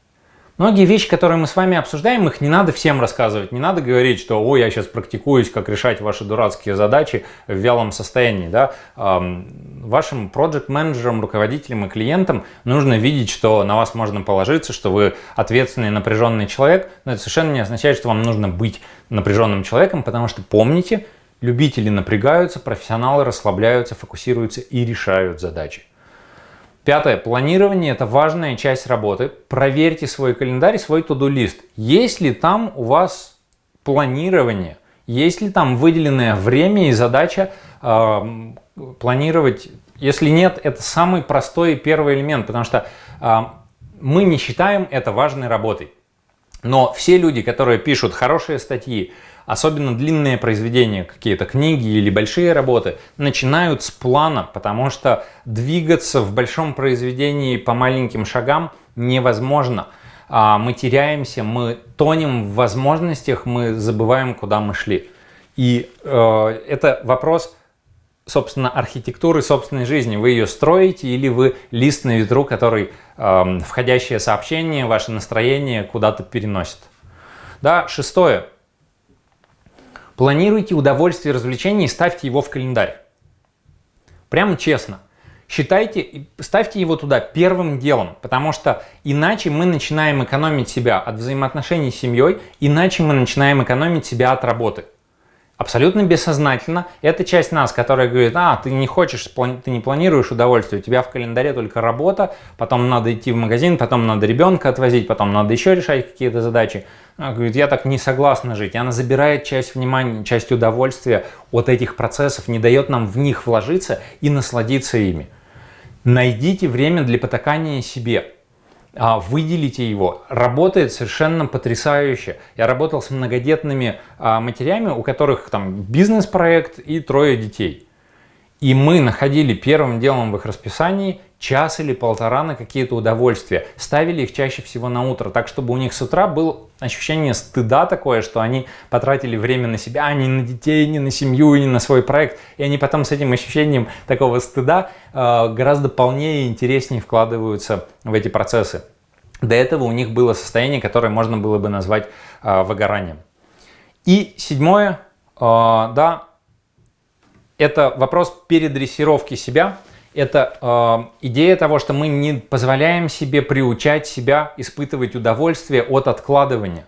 Многие вещи, которые мы с вами обсуждаем, их не надо всем рассказывать. Не надо говорить, что «Ой, я сейчас практикуюсь, как решать ваши дурацкие задачи в вялом состоянии». Да? Вашим проект-менеджерам, руководителям и клиентам нужно видеть, что на вас можно положиться, что вы ответственный напряженный человек. Но это совершенно не означает, что вам нужно быть напряженным человеком, потому что помните, любители напрягаются, профессионалы расслабляются, фокусируются и решают задачи. Пятое. Планирование – это важная часть работы. Проверьте свой календарь, свой туду-лист. Есть ли там у вас планирование? Есть ли там выделенное время и задача э, планировать? Если нет, это самый простой первый элемент, потому что э, мы не считаем это важной работой. Но все люди, которые пишут хорошие статьи, особенно длинные произведения, какие-то книги или большие работы, начинают с плана, потому что двигаться в большом произведении по маленьким шагам невозможно. А, мы теряемся, мы тонем в возможностях, мы забываем, куда мы шли. И э, это вопрос, собственно, архитектуры собственной жизни. Вы ее строите или вы лист на ветру, который э, входящее сообщение, ваше настроение куда-то переносит. Да, шестое. Планируйте удовольствие и развлечения и ставьте его в календарь. Прямо честно. считайте, ставьте его туда первым делом, потому что иначе мы начинаем экономить себя от взаимоотношений с семьей, иначе мы начинаем экономить себя от работы. Абсолютно бессознательно. Это часть нас, которая говорит, а, ты не хочешь, ты не планируешь удовольствие, у тебя в календаре только работа, потом надо идти в магазин, потом надо ребенка отвозить, потом надо еще решать какие-то задачи. Она говорит, я так не согласна жить. И она забирает часть внимания, часть удовольствия от этих процессов, не дает нам в них вложиться и насладиться ими. Найдите время для потакания себе. А, выделите его. Работает совершенно потрясающе. Я работал с многодетными а, матерями, у которых там бизнес-проект и трое детей. И мы находили первым делом в их расписании час или полтора на какие-то удовольствия. Ставили их чаще всего на утро, так чтобы у них с утра было ощущение стыда такое, что они потратили время на себя, а не на детей, не на семью, не на свой проект. И они потом с этим ощущением такого стыда э, гораздо полнее и интереснее вкладываются в эти процессы. До этого у них было состояние, которое можно было бы назвать э, выгоранием. И седьмое, э, да, это вопрос передрессировки себя – это э, идея того, что мы не позволяем себе приучать себя испытывать удовольствие от откладывания.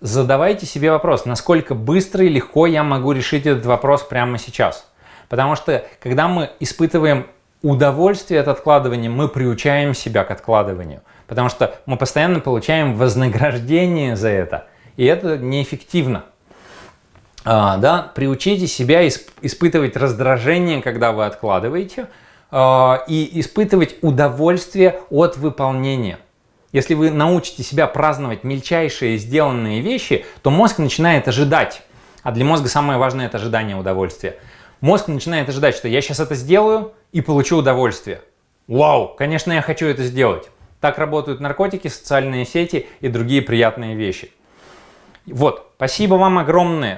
Задавайте себе вопрос, насколько быстро и легко я могу решить этот вопрос прямо сейчас. Потому что когда мы испытываем удовольствие от откладывания, мы приучаем себя к откладыванию. Потому что мы постоянно получаем вознаграждение за это. И это неэффективно. А, да? Приучите себя исп испытывать раздражение, когда вы откладываете – и испытывать удовольствие от выполнения. Если вы научите себя праздновать мельчайшие сделанные вещи, то мозг начинает ожидать. А для мозга самое важное – это ожидание удовольствия. Мозг начинает ожидать, что я сейчас это сделаю и получу удовольствие. Вау, конечно, я хочу это сделать. Так работают наркотики, социальные сети и другие приятные вещи. Вот, спасибо вам огромное